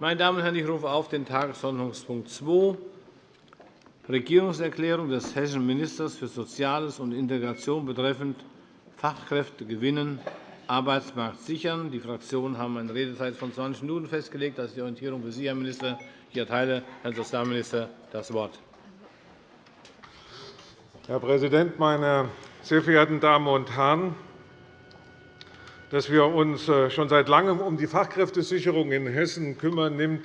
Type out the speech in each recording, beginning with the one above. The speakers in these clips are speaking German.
Meine Damen und Herren, ich rufe auf den Tagesordnungspunkt 2, Regierungserklärung des hessischen Ministers für Soziales und Integration betreffend Fachkräfte gewinnen, Arbeitsmarkt sichern. Die Fraktionen haben eine Redezeit von 20 Minuten festgelegt. Das ist die Orientierung für Sie, Herr Minister. Ich erteile Herrn Sozialminister das Wort. Herr Präsident, meine sehr verehrten Damen und Herren! Dass wir uns äh, schon seit Langem um die Fachkräftesicherung in Hessen kümmern, nimmt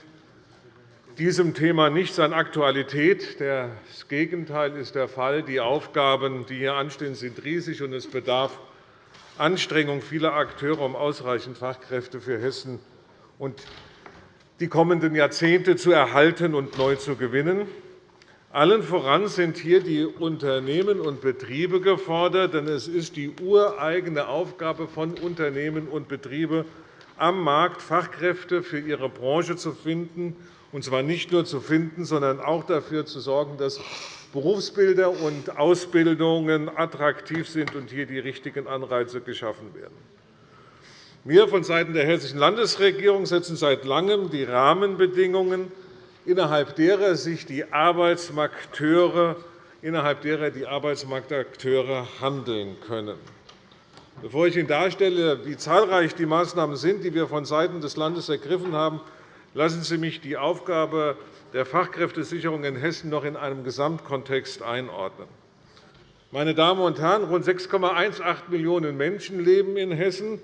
diesem Thema nichts an Aktualität. Das Gegenteil ist der Fall. Die Aufgaben, die hier anstehen, sind riesig, und es bedarf Anstrengung vieler Akteure, um ausreichend Fachkräfte für Hessen und die kommenden Jahrzehnte zu erhalten und neu zu gewinnen. Allen voran sind hier die Unternehmen und Betriebe gefordert, denn es ist die ureigene Aufgabe von Unternehmen und Betrieben, am Markt Fachkräfte für ihre Branche zu finden, und zwar nicht nur zu finden, sondern auch dafür zu sorgen, dass Berufsbilder und Ausbildungen attraktiv sind und hier die richtigen Anreize geschaffen werden. Wir vonseiten der Hessischen Landesregierung setzen seit Langem die Rahmenbedingungen innerhalb derer sich die Arbeitsmarkteure, innerhalb derer die Arbeitsmarktakteure handeln können. Bevor ich Ihnen darstelle, wie zahlreich die Maßnahmen sind, die wir vonseiten des Landes ergriffen haben, lassen Sie mich die Aufgabe der Fachkräftesicherung in Hessen noch in einem Gesamtkontext einordnen. Meine Damen und Herren, rund 6,18 Millionen Menschen leben in Hessen,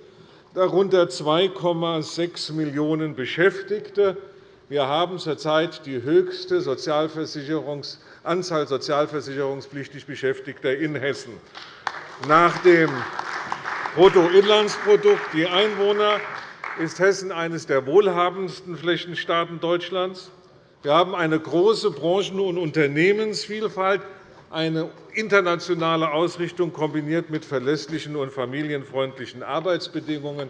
darunter 2,6 Millionen Beschäftigte. Wir haben zurzeit die höchste Anzahl sozialversicherungspflichtig Beschäftigter in Hessen. Nach dem Bruttoinlandsprodukt je Einwohner ist Hessen eines der wohlhabendsten Flächenstaaten Deutschlands. Wir haben eine große Branchen- und Unternehmensvielfalt, eine internationale Ausrichtung kombiniert mit verlässlichen und familienfreundlichen Arbeitsbedingungen.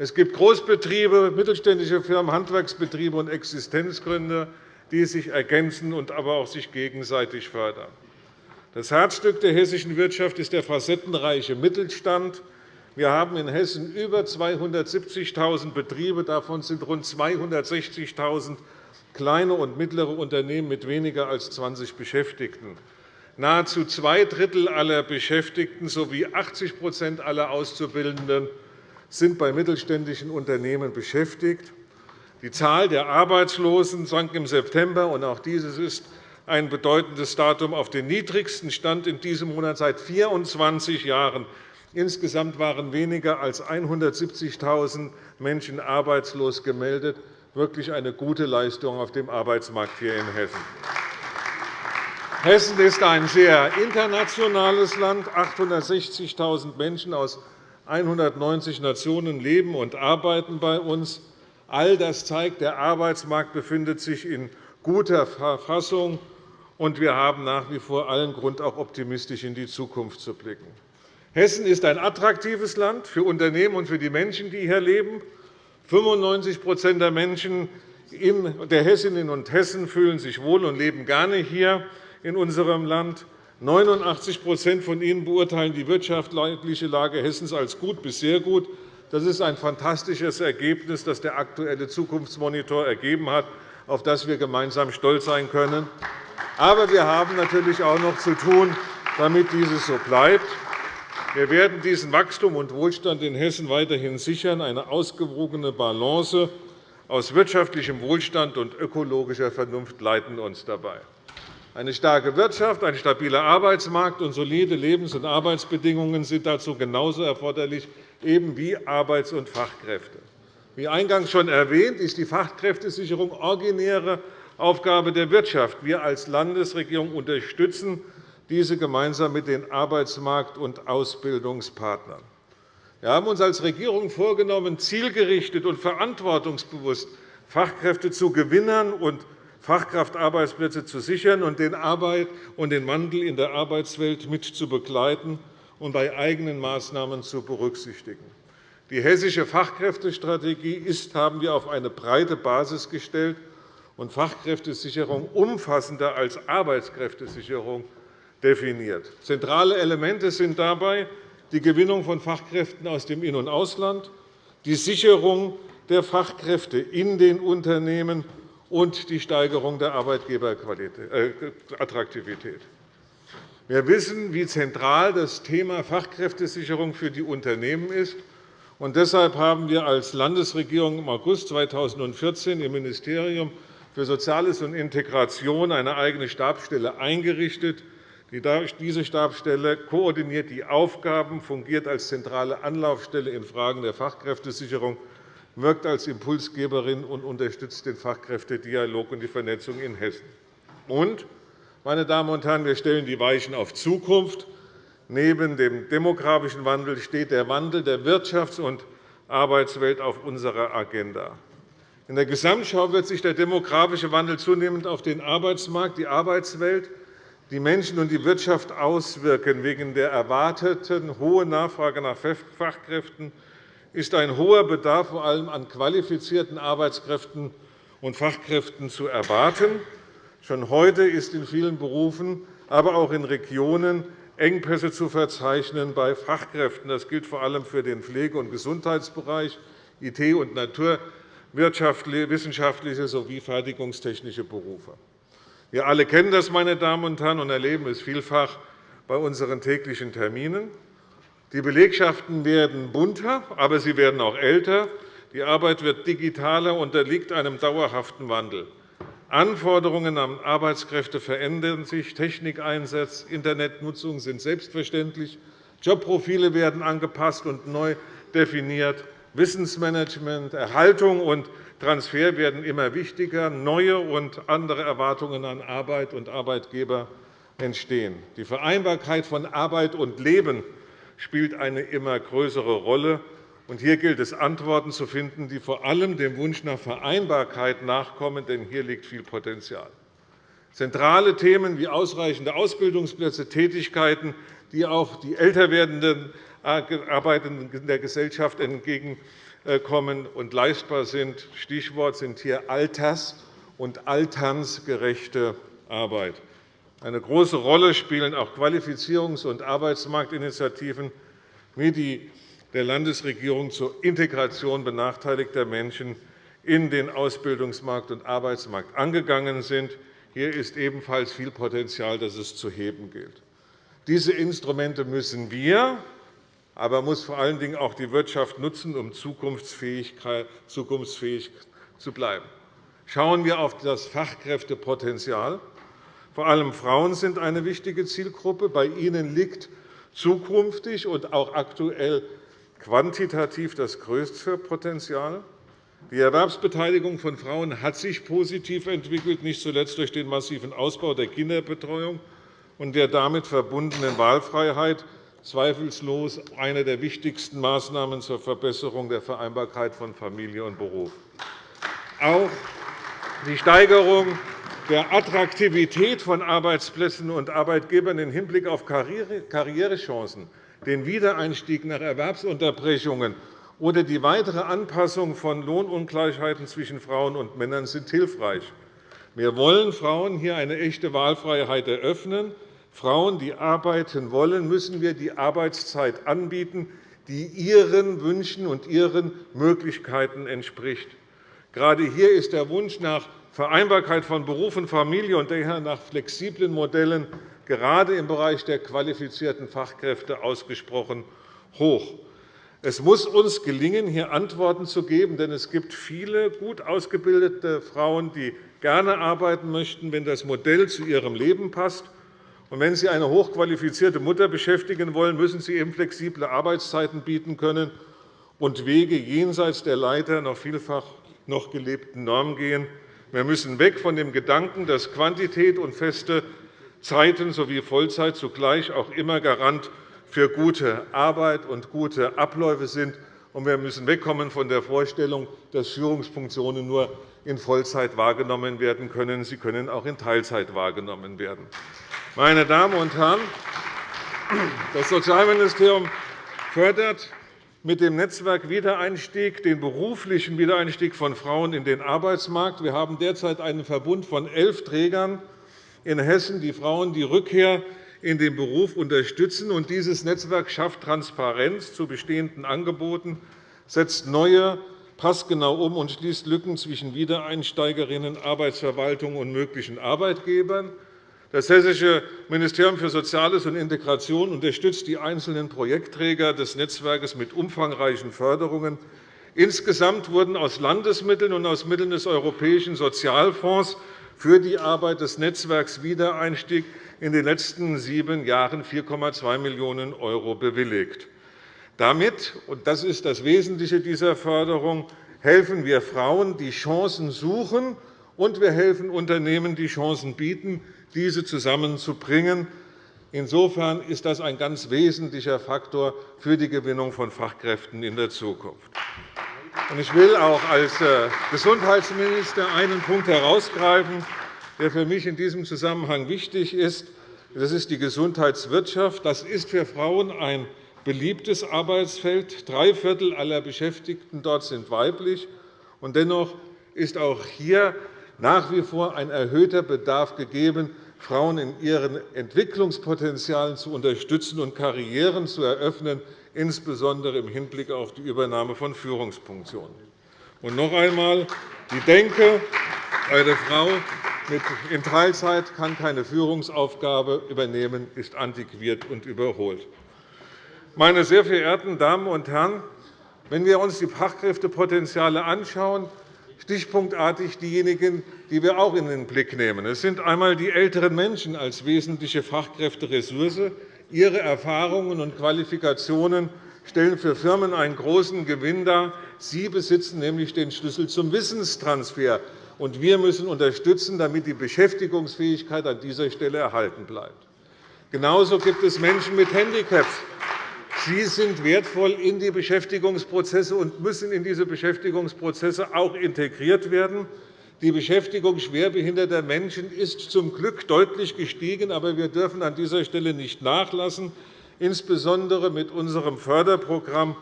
Es gibt Großbetriebe, mittelständische Firmen, Handwerksbetriebe und Existenzgründer, die sich ergänzen und aber auch sich gegenseitig fördern. Das Herzstück der hessischen Wirtschaft ist der facettenreiche Mittelstand. Wir haben in Hessen über 270.000 Betriebe. Davon sind rund 260.000 kleine und mittlere Unternehmen mit weniger als 20 Beschäftigten. Nahezu zwei Drittel aller Beschäftigten sowie 80% aller Auszubildenden sind bei mittelständischen Unternehmen beschäftigt. Die Zahl der Arbeitslosen sank im September, und auch dieses ist ein bedeutendes Datum, auf den niedrigsten Stand in diesem Monat seit 24 Jahren. Insgesamt waren weniger als 170.000 Menschen arbeitslos gemeldet. Wirklich eine gute Leistung auf dem Arbeitsmarkt hier in Hessen. Hessen ist ein sehr internationales Land. 860.000 Menschen aus 190 Nationen leben und arbeiten bei uns. All das zeigt, der Arbeitsmarkt befindet sich in guter Verfassung, und wir haben nach wie vor allen Grund, auch optimistisch in die Zukunft zu blicken. Hessen ist ein attraktives Land für Unternehmen und für die Menschen, die hier leben. 95 der Menschen der Hessinnen und Hessen fühlen sich wohl und leben gerne hier in unserem Land. 89% von ihnen beurteilen die wirtschaftliche Lage Hessens als gut bis sehr gut. Das ist ein fantastisches Ergebnis, das der Aktuelle Zukunftsmonitor ergeben hat, auf das wir gemeinsam stolz sein können. Aber wir haben natürlich auch noch zu tun, damit dieses so bleibt. Wir werden diesen Wachstum und Wohlstand in Hessen weiterhin sichern. Eine ausgewogene Balance aus wirtschaftlichem Wohlstand und ökologischer Vernunft leiten uns dabei. Eine starke Wirtschaft, ein stabiler Arbeitsmarkt und solide Lebens- und Arbeitsbedingungen sind dazu genauso erforderlich eben wie Arbeits- und Fachkräfte. Wie eingangs schon erwähnt, ist die Fachkräftesicherung originäre Aufgabe der Wirtschaft. Wir als Landesregierung unterstützen diese gemeinsam mit den Arbeitsmarkt- und Ausbildungspartnern. Wir haben uns als Regierung vorgenommen, zielgerichtet und verantwortungsbewusst Fachkräfte zu gewinnen und Fachkraftarbeitsplätze zu sichern und den Arbeit und den Wandel in der Arbeitswelt mit zu begleiten und bei eigenen Maßnahmen zu berücksichtigen. Die hessische Fachkräftestrategie ist, haben wir auf eine breite Basis gestellt und Fachkräftesicherung umfassender als Arbeitskräftesicherung definiert. Zentrale Elemente sind dabei die Gewinnung von Fachkräften aus dem In- und Ausland, die Sicherung der Fachkräfte in den Unternehmen und die Steigerung der Arbeitgeberattraktivität. Wir wissen, wie zentral das Thema Fachkräftesicherung für die Unternehmen ist. Und deshalb haben wir als Landesregierung im August 2014 im Ministerium für Soziales und Integration eine eigene Stabsstelle eingerichtet. Diese Stabsstelle koordiniert die Aufgaben, fungiert als zentrale Anlaufstelle in Fragen der Fachkräftesicherung, wirkt als Impulsgeberin und unterstützt den Fachkräftedialog und die Vernetzung in Hessen. Und, meine Damen und Herren, wir stellen die Weichen auf Zukunft. Neben dem demografischen Wandel steht der Wandel der Wirtschafts- und Arbeitswelt auf unserer Agenda. In der Gesamtschau wird sich der demografische Wandel zunehmend auf den Arbeitsmarkt, die Arbeitswelt, die Menschen und die Wirtschaft auswirken. Wegen der erwarteten hohen Nachfrage nach Fachkräften ist ein hoher Bedarf vor allem an qualifizierten Arbeitskräften und Fachkräften zu erwarten. Schon heute ist in vielen Berufen, aber auch in Regionen Engpässe zu verzeichnen bei Fachkräften. Das gilt vor allem für den Pflege- und Gesundheitsbereich, IT- und Natur- wissenschaftliche sowie fertigungstechnische Berufe. Wir alle kennen das, meine Damen und Herren, und erleben es vielfach bei unseren täglichen Terminen. Die Belegschaften werden bunter, aber sie werden auch älter. Die Arbeit wird digitaler und unterliegt einem dauerhaften Wandel. Anforderungen an Arbeitskräfte verändern sich, Technikeinsatz, Internetnutzung sind selbstverständlich, Jobprofile werden angepasst und neu definiert. Wissensmanagement, Erhaltung und Transfer werden immer wichtiger. Neue und andere Erwartungen an Arbeit und Arbeitgeber entstehen. Die Vereinbarkeit von Arbeit und Leben spielt eine immer größere Rolle. Hier gilt es, Antworten zu finden, die vor allem dem Wunsch nach Vereinbarkeit nachkommen, denn hier liegt viel Potenzial. Zentrale Themen wie ausreichende Ausbildungsplätze, Tätigkeiten, die auch die älter werdenden Arbeitenden in der Gesellschaft entgegenkommen und leistbar sind. Stichwort sind hier alters- und alternsgerechte Arbeit. Eine große Rolle spielen auch Qualifizierungs- und Arbeitsmarktinitiativen wie die der Landesregierung zur Integration benachteiligter Menschen in den Ausbildungsmarkt und Arbeitsmarkt angegangen sind. Hier ist ebenfalls viel Potenzial, das es zu heben gilt. Diese Instrumente müssen wir aber muss vor allen Dingen auch die Wirtschaft nutzen, um zukunftsfähig zu bleiben. Schauen wir auf das Fachkräftepotenzial. Vor allem Frauen sind eine wichtige Zielgruppe. Bei ihnen liegt zukünftig und auch aktuell quantitativ das größte Potenzial. Die Erwerbsbeteiligung von Frauen hat sich positiv entwickelt, nicht zuletzt durch den massiven Ausbau der Kinderbetreuung und der damit verbundenen Wahlfreiheit zweifellos eine der wichtigsten Maßnahmen zur Verbesserung der Vereinbarkeit von Familie und Beruf. Auch die Steigerung der Attraktivität von Arbeitsplätzen und Arbeitgebern im Hinblick auf Karrierechancen, den Wiedereinstieg nach Erwerbsunterbrechungen oder die weitere Anpassung von Lohnungleichheiten zwischen Frauen und Männern sind hilfreich. Wir wollen Frauen hier eine echte Wahlfreiheit eröffnen Frauen, die arbeiten wollen, müssen wir die Arbeitszeit anbieten, die ihren Wünschen und ihren Möglichkeiten entspricht. Gerade hier ist der Wunsch nach Vereinbarkeit von Beruf und Familie und daher nach flexiblen Modellen gerade im Bereich der qualifizierten Fachkräfte ausgesprochen hoch. Es muss uns gelingen, hier Antworten zu geben, denn es gibt viele gut ausgebildete Frauen, die gerne arbeiten möchten, wenn das Modell zu ihrem Leben passt und wenn Sie eine hochqualifizierte Mutter beschäftigen wollen, müssen Sie eben flexible Arbeitszeiten bieten können und Wege jenseits der Leiter noch vielfach noch gelebten Normen gehen. Wir müssen weg von dem Gedanken, dass Quantität und feste Zeiten sowie Vollzeit zugleich auch immer Garant für gute Arbeit und gute Abläufe sind. Und wir müssen wegkommen von der Vorstellung, dass Führungsfunktionen nur in Vollzeit wahrgenommen werden können. Sie können auch in Teilzeit wahrgenommen werden. Meine Damen und Herren, das Sozialministerium fördert mit dem Netzwerk Wiedereinstieg den beruflichen Wiedereinstieg von Frauen in den Arbeitsmarkt. Wir haben derzeit einen Verbund von elf Trägern in Hessen, die Frauen die Rückkehr in den Beruf unterstützen. Dieses Netzwerk schafft Transparenz zu bestehenden Angeboten, setzt neue passgenau um und schließt Lücken zwischen Wiedereinsteigerinnen, Arbeitsverwaltung und möglichen Arbeitgebern. Das Hessische Ministerium für Soziales und Integration unterstützt die einzelnen Projektträger des Netzwerkes mit umfangreichen Förderungen. Insgesamt wurden aus Landesmitteln und aus Mitteln des Europäischen Sozialfonds für die Arbeit des Netzwerks Wiedereinstieg in den letzten sieben Jahren 4,2 Millionen € bewilligt. Damit, und das ist das Wesentliche dieser Förderung, helfen wir Frauen, die Chancen suchen, und wir helfen Unternehmen, die Chancen bieten, diese zusammenzubringen. Insofern ist das ein ganz wesentlicher Faktor für die Gewinnung von Fachkräften in der Zukunft. Ich will auch als äh, Gesundheitsminister einen Punkt herausgreifen, der für mich in diesem Zusammenhang wichtig ist. Das ist die Gesundheitswirtschaft. Das ist für Frauen ein beliebtes Arbeitsfeld. Drei Viertel aller Beschäftigten dort sind weiblich. Dennoch ist auch hier nach wie vor ein erhöhter Bedarf gegeben, Frauen in ihren Entwicklungspotenzialen zu unterstützen und Karrieren zu eröffnen, insbesondere im Hinblick auf die Übernahme von Führungsfunktionen. Und noch einmal, die Denke, eine Frau in Teilzeit kann keine Führungsaufgabe übernehmen, ist antiquiert und überholt. Meine sehr verehrten Damen und Herren, wenn wir uns die Fachkräftepotenziale anschauen, stichpunktartig diejenigen, die wir auch in den Blick nehmen. Es sind einmal die älteren Menschen als wesentliche Fachkräfteressource, Ihre Erfahrungen und Qualifikationen stellen für Firmen einen großen Gewinn dar. Sie besitzen nämlich den Schlüssel zum Wissenstransfer. und Wir müssen unterstützen, damit die Beschäftigungsfähigkeit an dieser Stelle erhalten bleibt. Genauso gibt es Menschen mit Handicaps. Sie sind wertvoll in die Beschäftigungsprozesse und müssen in diese Beschäftigungsprozesse auch integriert werden. Die Beschäftigung schwerbehinderter Menschen ist zum Glück deutlich gestiegen, aber wir dürfen an dieser Stelle nicht nachlassen, insbesondere mit unserem Förderprogramm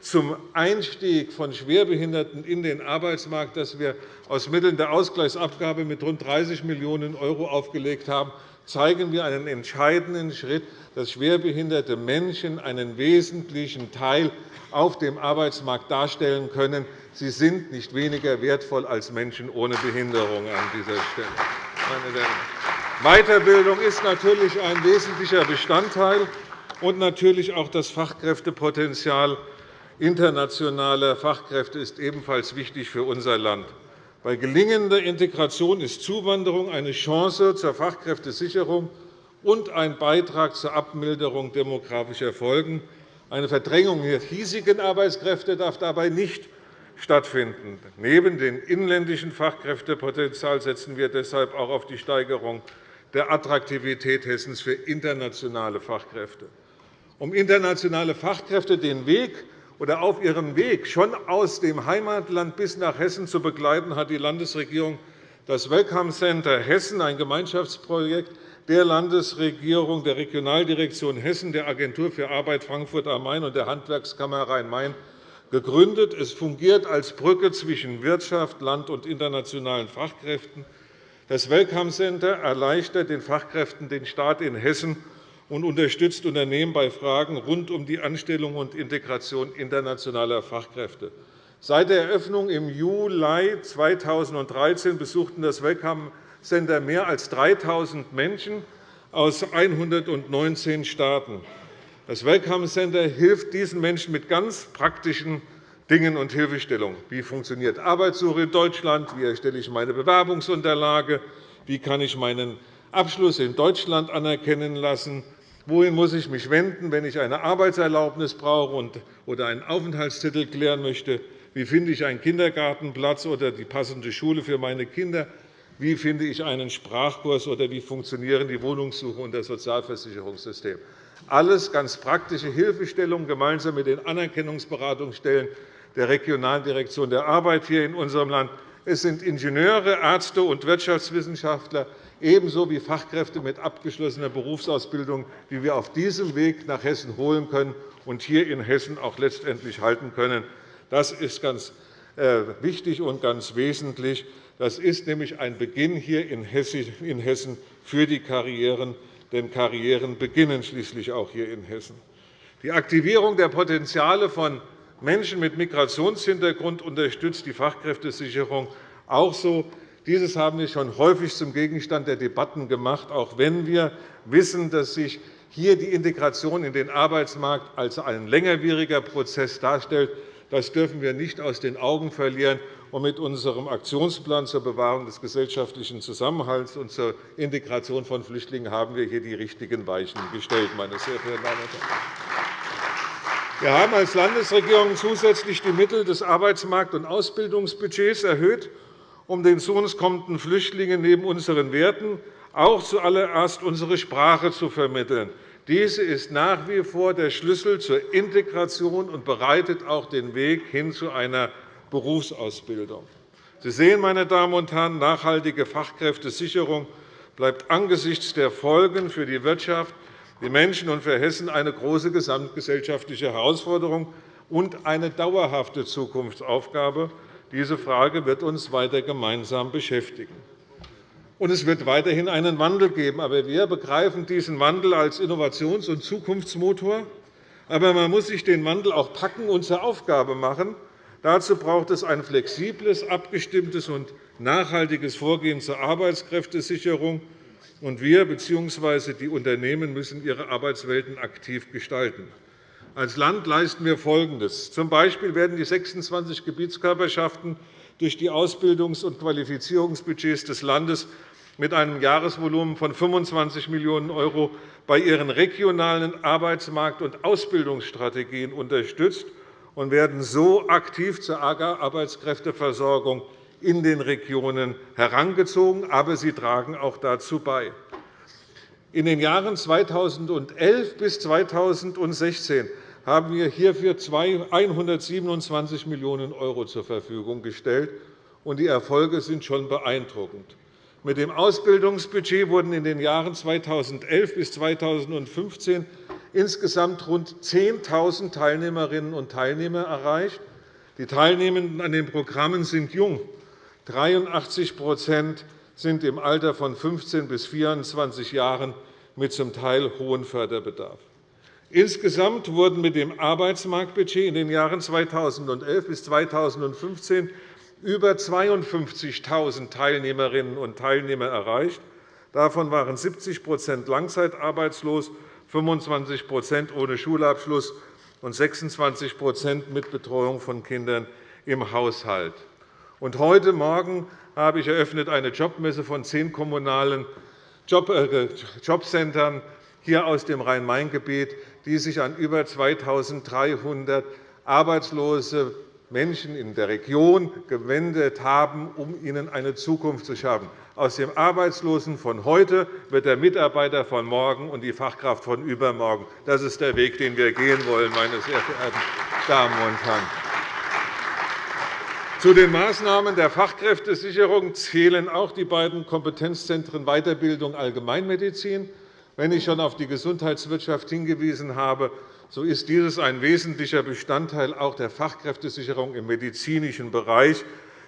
zum Einstieg von Schwerbehinderten in den Arbeitsmarkt, das wir aus Mitteln der Ausgleichsabgabe mit rund 30 Millionen € aufgelegt haben, zeigen wir einen entscheidenden Schritt, dass schwerbehinderte Menschen einen wesentlichen Teil auf dem Arbeitsmarkt darstellen können. Sie sind nicht weniger wertvoll als Menschen ohne Behinderung an dieser Stelle. Weiterbildung ist natürlich ein wesentlicher Bestandteil und natürlich auch das Fachkräftepotenzial internationaler Fachkräfte ist ebenfalls wichtig für unser Land. Bei gelingender Integration ist Zuwanderung eine Chance zur Fachkräftesicherung und ein Beitrag zur Abmilderung demografischer Folgen. Eine Verdrängung der hiesigen Arbeitskräfte darf dabei nicht stattfinden. Neben dem inländischen Fachkräftepotenzial setzen wir deshalb auch auf die Steigerung der Attraktivität Hessens für internationale Fachkräfte. Um internationale Fachkräfte den Weg oder auf ihrem Weg schon aus dem Heimatland bis nach Hessen zu begleiten, hat die Landesregierung das Welcome Center Hessen, ein Gemeinschaftsprojekt der Landesregierung, der Regionaldirektion Hessen, der Agentur für Arbeit Frankfurt am Main und der Handwerkskammer Rhein-Main gegründet. Es fungiert als Brücke zwischen Wirtschaft, Land und internationalen Fachkräften. Das Welcome Center erleichtert den Fachkräften den Start in Hessen und unterstützt Unternehmen bei Fragen rund um die Anstellung und Integration internationaler Fachkräfte. Seit der Eröffnung im Juli 2013 besuchten das Welcome Center mehr als 3.000 Menschen aus 119 Staaten. Das Welcome Center hilft diesen Menschen mit ganz praktischen Dingen und Hilfestellungen. Wie funktioniert Arbeitssuche in Deutschland? Wie erstelle ich meine Bewerbungsunterlage? Wie kann ich meinen Abschluss in Deutschland anerkennen lassen? Wohin muss ich mich wenden, wenn ich eine Arbeitserlaubnis brauche oder einen Aufenthaltstitel klären möchte? Wie finde ich einen Kindergartenplatz oder die passende Schule für meine Kinder? Wie finde ich einen Sprachkurs oder wie funktionieren die Wohnungssuche und das Sozialversicherungssystem? Alles ganz praktische Hilfestellungen gemeinsam mit den Anerkennungsberatungsstellen der Regionaldirektion der Arbeit hier in unserem Land. Es sind Ingenieure, Ärzte und Wirtschaftswissenschaftler, ebenso wie Fachkräfte mit abgeschlossener Berufsausbildung, die wir auf diesem Weg nach Hessen holen können und hier in Hessen auch letztendlich halten können. Das ist ganz äh, wichtig und ganz wesentlich. Das ist nämlich ein Beginn hier in Hessen für die Karrieren, denn Karrieren beginnen schließlich auch hier in Hessen. Die Aktivierung der Potenziale von Menschen mit Migrationshintergrund unterstützt die Fachkräftesicherung auch so. Dieses haben wir schon häufig zum Gegenstand der Debatten gemacht, auch wenn wir wissen, dass sich hier die Integration in den Arbeitsmarkt als ein längerwieriger Prozess darstellt. Das dürfen wir nicht aus den Augen verlieren. Und mit unserem Aktionsplan zur Bewahrung des gesellschaftlichen Zusammenhalts und zur Integration von Flüchtlingen haben wir hier die richtigen Weichen gestellt. Meine sehr verehrten Damen und Herren. Wir haben als Landesregierung zusätzlich die Mittel des Arbeitsmarkt- und Ausbildungsbudgets erhöht, um den zu uns kommenden Flüchtlingen neben unseren Werten auch zuallererst unsere Sprache zu vermitteln. Diese ist nach wie vor der Schlüssel zur Integration und bereitet auch den Weg hin zu einer Berufsausbildung. Sie sehen, meine Damen und Herren, nachhaltige Fachkräftesicherung bleibt angesichts der Folgen für die Wirtschaft, die Menschen und für Hessen eine große gesamtgesellschaftliche Herausforderung und eine dauerhafte Zukunftsaufgabe. Diese Frage wird uns weiter gemeinsam beschäftigen. Und es wird weiterhin einen Wandel geben. Aber wir begreifen diesen Wandel als Innovations- und Zukunftsmotor. Aber man muss sich den Wandel auch packen und zur Aufgabe machen. Dazu braucht es ein flexibles, abgestimmtes und nachhaltiges Vorgehen zur Arbeitskräftesicherung. Und wir bzw. die Unternehmen müssen ihre Arbeitswelten aktiv gestalten. Als Land leisten wir Folgendes. Zum Beispiel werden die 26 Gebietskörperschaften durch die Ausbildungs- und Qualifizierungsbudgets des Landes mit einem Jahresvolumen von 25 Millionen € bei ihren regionalen Arbeitsmarkt- und Ausbildungsstrategien unterstützt und werden so aktiv zur Arbeitskräfteversorgung in den Regionen herangezogen. Aber sie tragen auch dazu bei. In den Jahren 2011 bis 2016 haben wir hierfür 127 Millionen € zur Verfügung gestellt. Die Erfolge sind schon beeindruckend. Mit dem Ausbildungsbudget wurden in den Jahren 2011 bis 2015 insgesamt rund 10.000 Teilnehmerinnen und Teilnehmer erreicht. Die Teilnehmenden an den Programmen sind jung. 83% sind im Alter von 15 bis 24 Jahren mit zum Teil hohem Förderbedarf. Insgesamt wurden mit dem Arbeitsmarktbudget in den Jahren 2011 bis 2015 über 52.000 Teilnehmerinnen und Teilnehmer erreicht. Davon waren 70% langzeitarbeitslos, 25% ohne Schulabschluss und 26% mit Betreuung von Kindern im Haushalt. Und heute Morgen habe ich eröffnet eine Jobmesse von zehn kommunalen äh, Jobcentern hier aus dem Rhein-Main-Gebiet, die sich an über 2.300 Arbeitslose Menschen in der Region gewendet haben, um ihnen eine Zukunft zu schaffen. Aus dem Arbeitslosen von heute wird der Mitarbeiter von morgen und die Fachkraft von übermorgen. Das ist der Weg, den wir gehen wollen, meine sehr verehrten Damen und Herren. Zu den Maßnahmen der Fachkräftesicherung zählen auch die beiden Kompetenzzentren Weiterbildung Allgemeinmedizin. Wenn ich schon auf die Gesundheitswirtschaft hingewiesen habe, so ist dieses ein wesentlicher Bestandteil auch der Fachkräftesicherung im medizinischen Bereich.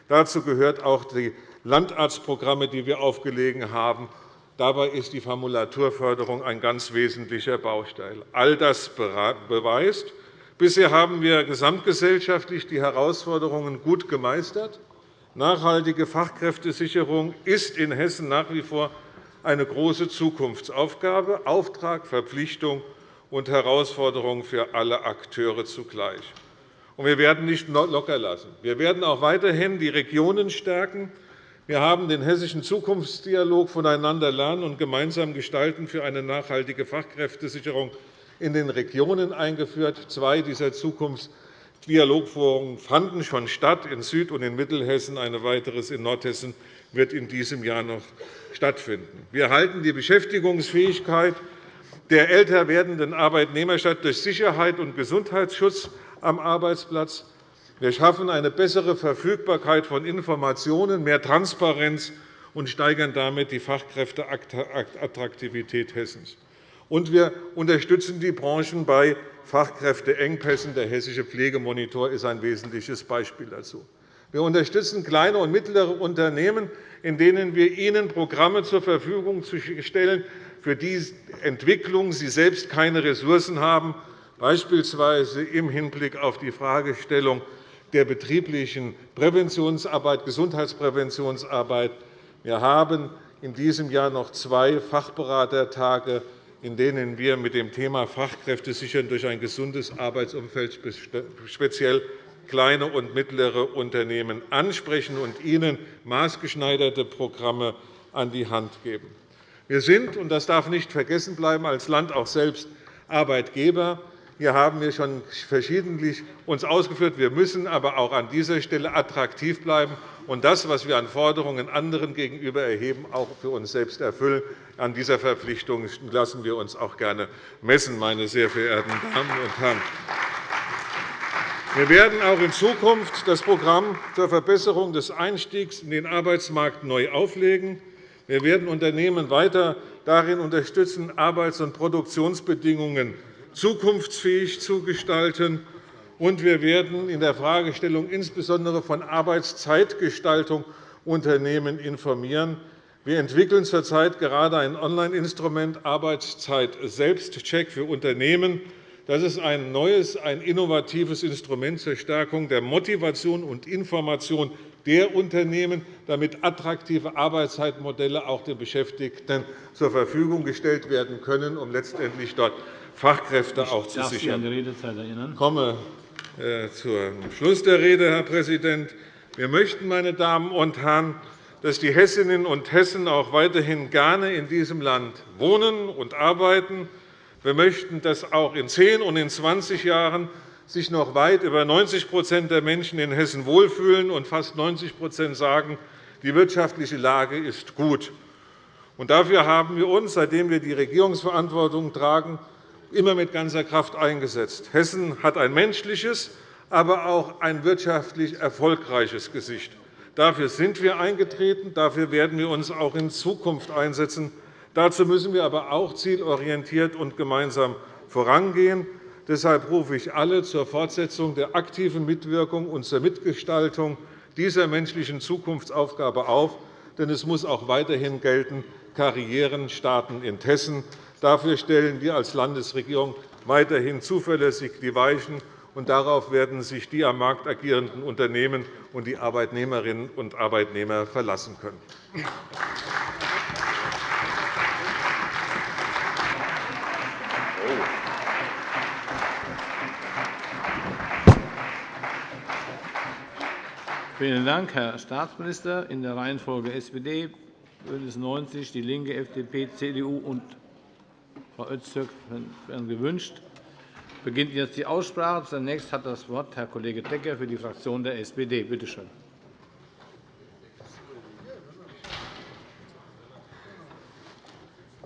Dazu gehört auch die Landarztprogramme, die wir aufgelegt haben. Dabei ist die Formulaturförderung ein ganz wesentlicher Baustein. All das beweist, bisher haben wir gesamtgesellschaftlich die Herausforderungen gut gemeistert. Nachhaltige Fachkräftesicherung ist in Hessen nach wie vor eine große Zukunftsaufgabe, Auftrag, Verpflichtung und Herausforderung für alle Akteure zugleich. Wir werden nicht locker lassen. Wir werden auch weiterhin die Regionen stärken. Wir haben den Hessischen Zukunftsdialog voneinander lernen und gemeinsam gestalten für eine nachhaltige Fachkräftesicherung in den Regionen eingeführt. Zwei dieser Zukunftsdialogforen fanden schon statt, in Süd- und in Mittelhessen. Ein weiteres in Nordhessen wird in diesem Jahr noch stattfinden. Wir halten die Beschäftigungsfähigkeit der älter werdenden Arbeitnehmer statt durch Sicherheit und Gesundheitsschutz am Arbeitsplatz. Wir schaffen eine bessere Verfügbarkeit von Informationen, mehr Transparenz und steigern damit die Fachkräfteattraktivität Hessens. Und wir unterstützen die Branchen bei Fachkräfteengpässen. Der Hessische Pflegemonitor ist ein wesentliches Beispiel dazu. Wir unterstützen kleine und mittlere Unternehmen, in denen wir ihnen Programme zur Verfügung stellen, für die Entwicklung sie selbst keine Ressourcen haben, beispielsweise im Hinblick auf die Fragestellung der betrieblichen Präventionsarbeit, Gesundheitspräventionsarbeit. Wir haben in diesem Jahr noch zwei Fachberatertage, in denen wir mit dem Thema Fachkräfte sichern durch ein gesundes Arbeitsumfeld speziell kleine und mittlere Unternehmen ansprechen und ihnen maßgeschneiderte Programme an die Hand geben. Wir sind, und das darf nicht vergessen bleiben, als Land auch selbst Arbeitgeber. Hier haben wir schon verschiedentlich uns ausgeführt. Wir müssen aber auch an dieser Stelle attraktiv bleiben und das, was wir an Forderungen anderen gegenüber erheben, auch für uns selbst erfüllen. An dieser Verpflichtung lassen wir uns auch gerne messen, meine sehr verehrten Damen und Herren. Wir werden auch in Zukunft das Programm zur Verbesserung des Einstiegs in den Arbeitsmarkt neu auflegen. Wir werden Unternehmen weiter darin unterstützen, Arbeits- und Produktionsbedingungen zukunftsfähig zu gestalten. Und wir werden in der Fragestellung insbesondere von Arbeitszeitgestaltung Unternehmen informieren. Wir entwickeln zurzeit gerade ein Online-Instrument Arbeitszeit-Selbstcheck für Unternehmen. Das ist ein neues, ein innovatives Instrument zur Stärkung der Motivation und Information der Unternehmen, damit attraktive Arbeitszeitmodelle auch den Beschäftigten zur Verfügung gestellt werden können, um letztendlich dort Fachkräfte auch zu sichern. Ich komme äh, zum Schluss der Rede, Herr Präsident. Wir möchten, meine Damen und Herren, dass die Hessinnen und Hessen auch weiterhin gerne in diesem Land wohnen und arbeiten. Wir möchten, dass auch in zehn und in 20 Jahren sich noch weit über 90% der Menschen in Hessen wohlfühlen und fast 90% sagen, die wirtschaftliche Lage ist gut. Dafür haben wir uns, seitdem wir die Regierungsverantwortung tragen, immer mit ganzer Kraft eingesetzt. Hessen hat ein menschliches, aber auch ein wirtschaftlich erfolgreiches Gesicht. Dafür sind wir eingetreten. Dafür werden wir uns auch in Zukunft einsetzen. Dazu müssen wir aber auch zielorientiert und gemeinsam vorangehen. Deshalb rufe ich alle zur Fortsetzung der aktiven Mitwirkung und zur Mitgestaltung dieser menschlichen Zukunftsaufgabe auf. Denn es muss auch weiterhin gelten, Karrieren starten in Hessen. Dafür stellen wir als Landesregierung weiterhin zuverlässig die Weichen, und darauf werden sich die am Markt agierenden Unternehmen und die Arbeitnehmerinnen und Arbeitnehmer verlassen können. Vielen Dank, Herr Staatsminister. In der Reihenfolge SPD, BÜNDNIS 90 die LINKE, FDP, CDU und Frau Öztürk werden gewünscht. Beginnt jetzt die Aussprache. Zunächst hat das Wort Herr Kollege Decker für die Fraktion der SPD. Bitte schön.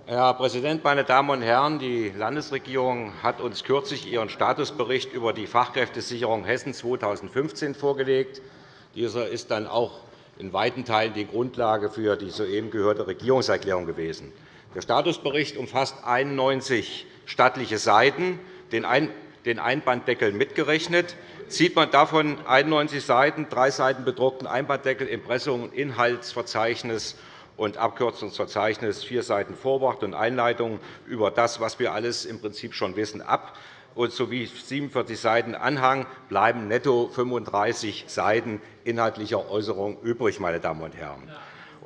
Herr Präsident, meine Damen und Herren! Die Landesregierung hat uns kürzlich ihren Statusbericht über die Fachkräftesicherung Hessen 2015 vorgelegt. Dieser ist dann auch in weiten Teilen die Grundlage für die soeben gehörte Regierungserklärung gewesen. Der Statusbericht umfasst 91 stattliche Seiten, den Einbanddeckel mitgerechnet. Zieht man davon 91 Seiten, drei Seiten bedruckten Einbanddeckel, Impressum, Inhaltsverzeichnis und Abkürzungsverzeichnis, vier Seiten Vorwort und Einleitung über das, was wir alles im Prinzip schon wissen, ab, sowie 47 Seiten Anhang bleiben netto 35 Seiten inhaltlicher Äußerung übrig. Meine Damen und Herren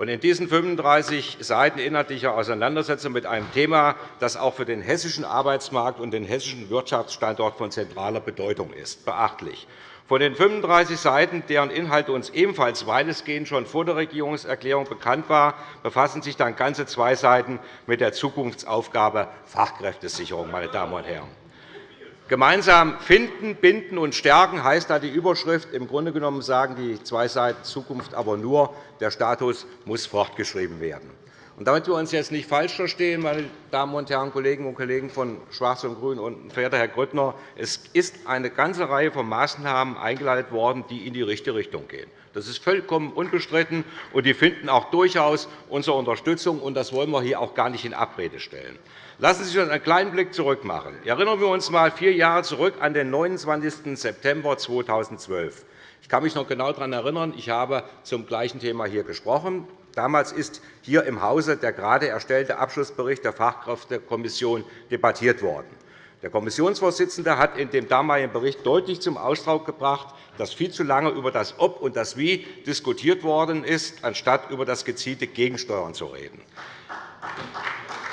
in diesen 35 Seiten inhaltlicher Auseinandersetzung mit einem Thema, das auch für den hessischen Arbeitsmarkt und den hessischen Wirtschaftsstandort von zentraler Bedeutung ist, beachtlich. Von den 35 Seiten, deren Inhalt uns ebenfalls weitestgehend schon vor der Regierungserklärung bekannt war, befassen sich dann ganze zwei Seiten mit der Zukunftsaufgabe Fachkräftesicherung. Meine Damen und Herren. Gemeinsam finden, binden und stärken heißt da die Überschrift. Im Grunde genommen sagen die zwei Seiten Zukunft aber nur, der Status muss fortgeschrieben werden. Damit wir uns jetzt nicht falsch verstehen, meine Damen und Herren Kollegen und Kollegen von Schwarz und Grün und verehrter Herr Grüttner, es ist eine ganze Reihe von Maßnahmen eingeleitet worden, die in die richtige Richtung gehen. Das ist vollkommen unbestritten, und die finden auch durchaus unsere Unterstützung. Und das wollen wir hier auch gar nicht in Abrede stellen. Lassen Sie uns einen kleinen Blick zurück machen. Erinnern wir uns einmal vier Jahre zurück an den 29. September 2012. Ich kann mich noch genau daran erinnern, ich habe zum gleichen Thema hier gesprochen. Damals ist hier im Hause der gerade erstellte Abschlussbericht der Fachkräftekommission debattiert worden. Der Kommissionsvorsitzende hat in dem damaligen Bericht deutlich zum Ausdruck gebracht, dass viel zu lange über das Ob und das Wie diskutiert worden ist, anstatt über das gezielte Gegensteuern zu reden.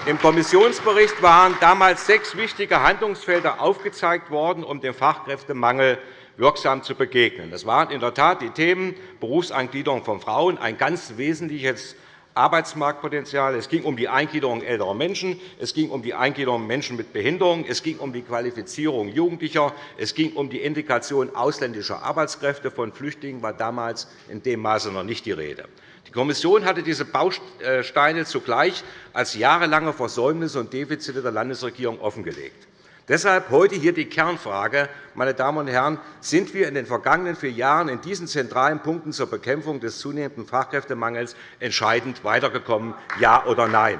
Im Kommissionsbericht waren damals sechs wichtige Handlungsfelder aufgezeigt worden, um dem Fachkräftemangel wirksam zu begegnen. Das waren in der Tat die Themen Berufseingliederung von Frauen, ein ganz wesentliches Arbeitsmarktpotenzial. Es ging um die Eingliederung älterer Menschen, es ging um die Eingliederung Menschen mit Behinderung, es ging um die Qualifizierung Jugendlicher, es ging um die Integration ausländischer Arbeitskräfte. Von Flüchtlingen war damals in dem Maße noch nicht die Rede. Die Kommission hatte diese Bausteine zugleich als jahrelange Versäumnisse und Defizite der Landesregierung offengelegt. Deshalb heute hier die Kernfrage, meine Damen und Herren, sind wir in den vergangenen vier Jahren in diesen zentralen Punkten zur Bekämpfung des zunehmenden Fachkräftemangels entscheidend weitergekommen, ja oder nein?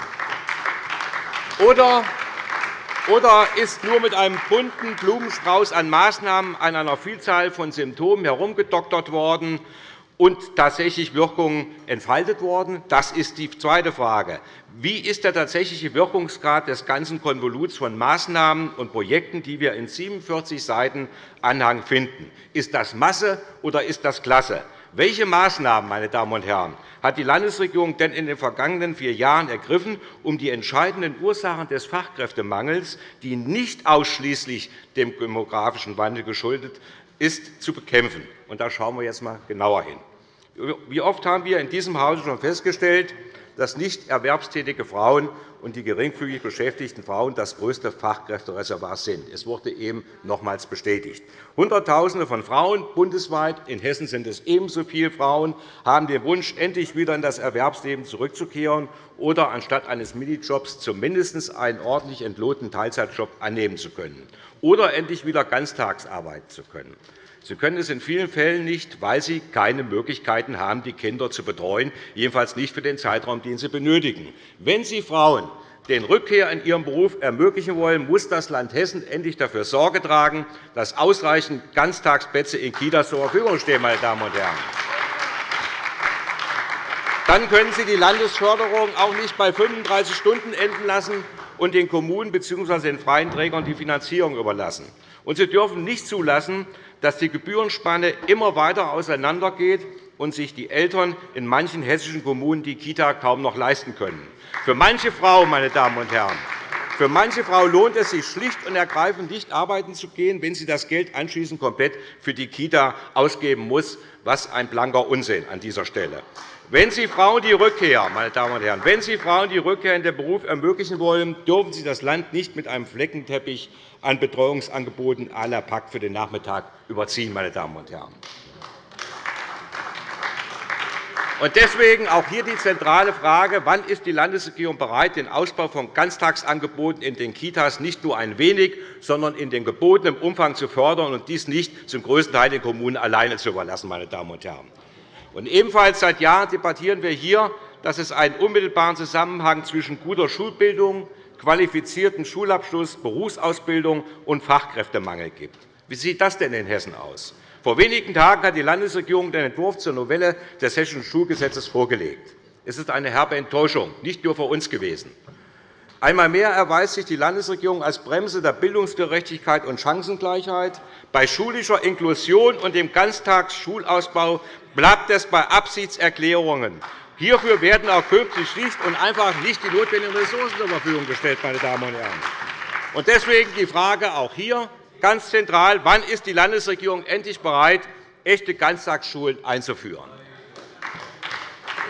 Oder ist nur mit einem bunten Blumenstrauß an Maßnahmen an einer Vielzahl von Symptomen herumgedoktert worden und tatsächlich Wirkungen entfaltet worden? Das ist die zweite Frage. Wie ist der tatsächliche Wirkungsgrad des ganzen Konvoluts von Maßnahmen und Projekten, die wir in 47 Seiten Anhang finden? Ist das Masse oder ist das Klasse? Welche Maßnahmen, meine Damen und Herren, hat die Landesregierung denn in den vergangenen vier Jahren ergriffen, um die entscheidenden Ursachen des Fachkräftemangels, die nicht ausschließlich dem demografischen Wandel geschuldet ist, zu bekämpfen? da schauen wir jetzt einmal genauer hin. Wie oft haben wir in diesem Hause schon festgestellt, dass nicht erwerbstätige Frauen und die geringfügig beschäftigten Frauen das größte Fachkräftereservoir sind. Es wurde eben nochmals bestätigt. Hunderttausende von Frauen bundesweit, in Hessen sind es ebenso viele Frauen, haben den Wunsch, endlich wieder in das Erwerbsleben zurückzukehren oder anstatt eines Minijobs zumindest einen ordentlich entlohnten Teilzeitjob annehmen zu können oder endlich wieder ganztags arbeiten zu können. Sie können es in vielen Fällen nicht, weil Sie keine Möglichkeiten haben, die Kinder zu betreuen, jedenfalls nicht für den Zeitraum, den sie benötigen. Wenn Sie Frauen den Rückkehr in ihren Beruf ermöglichen wollen, muss das Land Hessen endlich dafür Sorge tragen, dass ausreichend Ganztagsplätze in Kitas zur Verfügung stehen. Meine Damen und Herren. Dann können Sie die Landesförderung auch nicht bei 35 Stunden enden lassen und den Kommunen bzw. den freien Trägern die Finanzierung überlassen. Und Sie dürfen nicht zulassen, dass die Gebührenspanne immer weiter auseinandergeht und sich die Eltern in manchen hessischen Kommunen die Kita kaum noch leisten können. Für manche Frau, meine Damen und Herren, für manche Frau lohnt es sich schlicht und ergreifend nicht arbeiten zu gehen, wenn sie das Geld anschließend komplett für die Kita ausgeben muss. Was ein blanker Unsinn an dieser Stelle. Wenn Sie Frauen die Rückkehr, meine Damen und Herren, wenn Sie Frauen die Rückkehr in den Beruf ermöglichen wollen, dürfen Sie das Land nicht mit einem Fleckenteppich an Betreuungsangeboten la Pakt für den Nachmittag überziehen. Meine Damen und Herren. Deswegen auch hier die zentrale Frage, wann ist die Landesregierung bereit, den Ausbau von Ganztagsangeboten in den Kitas nicht nur ein wenig, sondern in dem gebotenen Umfang zu fördern und dies nicht zum größten Teil den Kommunen alleine zu überlassen. Meine Damen und Herren. Und ebenfalls seit Jahren debattieren wir hier, dass es einen unmittelbaren Zusammenhang zwischen guter Schulbildung, qualifizierten Schulabschluss, Berufsausbildung und Fachkräftemangel gibt. Wie sieht das denn in Hessen aus? Vor wenigen Tagen hat die Landesregierung den Entwurf zur Novelle des Hessischen Schulgesetzes vorgelegt. Es ist eine herbe Enttäuschung, nicht nur für uns gewesen. Einmal mehr erweist sich die Landesregierung als Bremse der Bildungsgerechtigkeit und Chancengleichheit. Bei schulischer Inklusion und dem Ganztagsschulausbau bleibt es bei Absichtserklärungen. Hierfür werden auch künftig schlicht und einfach nicht die notwendigen Ressourcen zur Verfügung gestellt. Meine Damen und Herren. Deswegen die Frage auch hier ganz zentral, wann ist die Landesregierung endlich bereit, echte Ganztagsschulen einzuführen?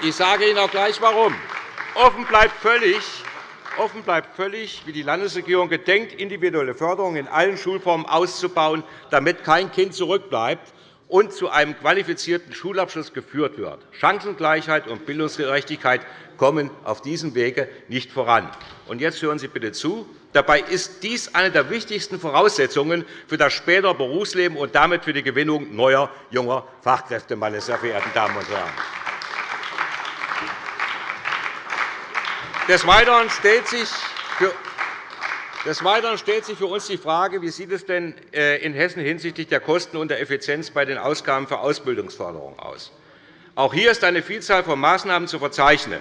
Ich sage Ihnen auch gleich, warum. Offen bleibt völlig, Offen bleibt völlig, wie die Landesregierung gedenkt, individuelle Förderung in allen Schulformen auszubauen, damit kein Kind zurückbleibt und zu einem qualifizierten Schulabschluss geführt wird. Chancengleichheit und Bildungsgerechtigkeit kommen auf diesem Wege nicht voran. Und jetzt hören Sie bitte zu. Dabei ist dies eine der wichtigsten Voraussetzungen für das spätere Berufsleben und damit für die Gewinnung neuer, junger Fachkräfte, meine sehr verehrten Damen und Herren. Des Weiteren stellt sich für des Weiteren stellt sich für uns die Frage, wie sieht es denn äh, in Hessen hinsichtlich der Kosten und der Effizienz bei den Ausgaben für Ausbildungsförderung aus? Auch hier ist eine Vielzahl von Maßnahmen zu verzeichnen.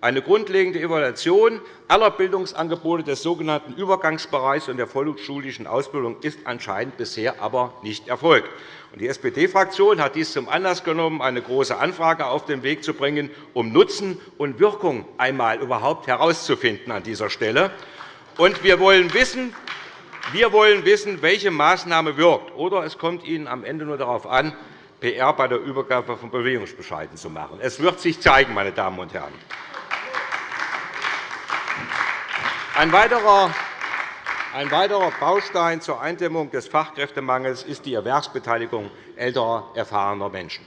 Eine grundlegende Evaluation aller Bildungsangebote des sogenannten Übergangsbereichs und der vollschulischen Ausbildung ist anscheinend bisher aber nicht erfolgt. Die SPD-Fraktion hat dies zum Anlass genommen, eine Große Anfrage auf den Weg zu bringen, um Nutzen und Wirkung einmal überhaupt herauszufinden an dieser Stelle. Und wir wollen wissen, wir wollen wissen, welche Maßnahme wirkt. Oder es kommt Ihnen am Ende nur darauf an, PR bei der Übergabe von Bewegungsbescheiden zu machen. Es wird sich zeigen, meine Damen und Herren. Ein weiterer ein weiterer Baustein zur Eindämmung des Fachkräftemangels ist die Erwerbsbeteiligung älterer, erfahrener Menschen.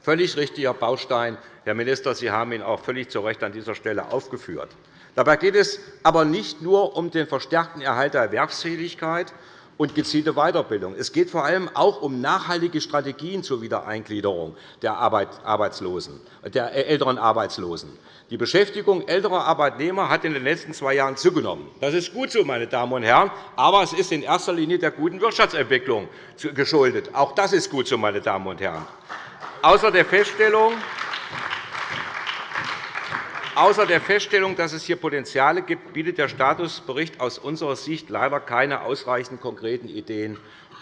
Völlig richtiger Baustein. Herr Minister, Sie haben ihn auch völlig zu Recht an dieser Stelle aufgeführt. Dabei geht es aber nicht nur um den verstärkten Erhalt der Erwerbsfähigkeit und gezielte Weiterbildung. Es geht vor allem auch um nachhaltige Strategien zur Wiedereingliederung der, Arbeitslosen, der älteren Arbeitslosen. Die Beschäftigung älterer Arbeitnehmer hat in den letzten zwei Jahren zugenommen. Das ist gut so, meine Damen und Herren, aber es ist in erster Linie der guten Wirtschaftsentwicklung geschuldet. Auch das ist gut so, meine Damen und Herren. Außer der Feststellung, Außer der Feststellung, dass es hier Potenziale gibt, bietet der Statusbericht aus unserer Sicht leider keine ausreichend konkreten Ideen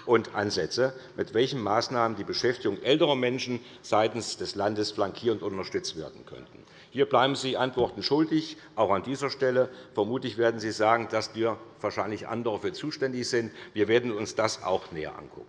und Ansätze, mit welchen Maßnahmen die Beschäftigung älterer Menschen seitens des Landes flankierend unterstützt werden könnten. Hier bleiben Sie Antworten schuldig, auch an dieser Stelle. Vermutlich werden Sie sagen, dass wir wahrscheinlich andere für zuständig sind. Wir werden uns das auch näher anschauen.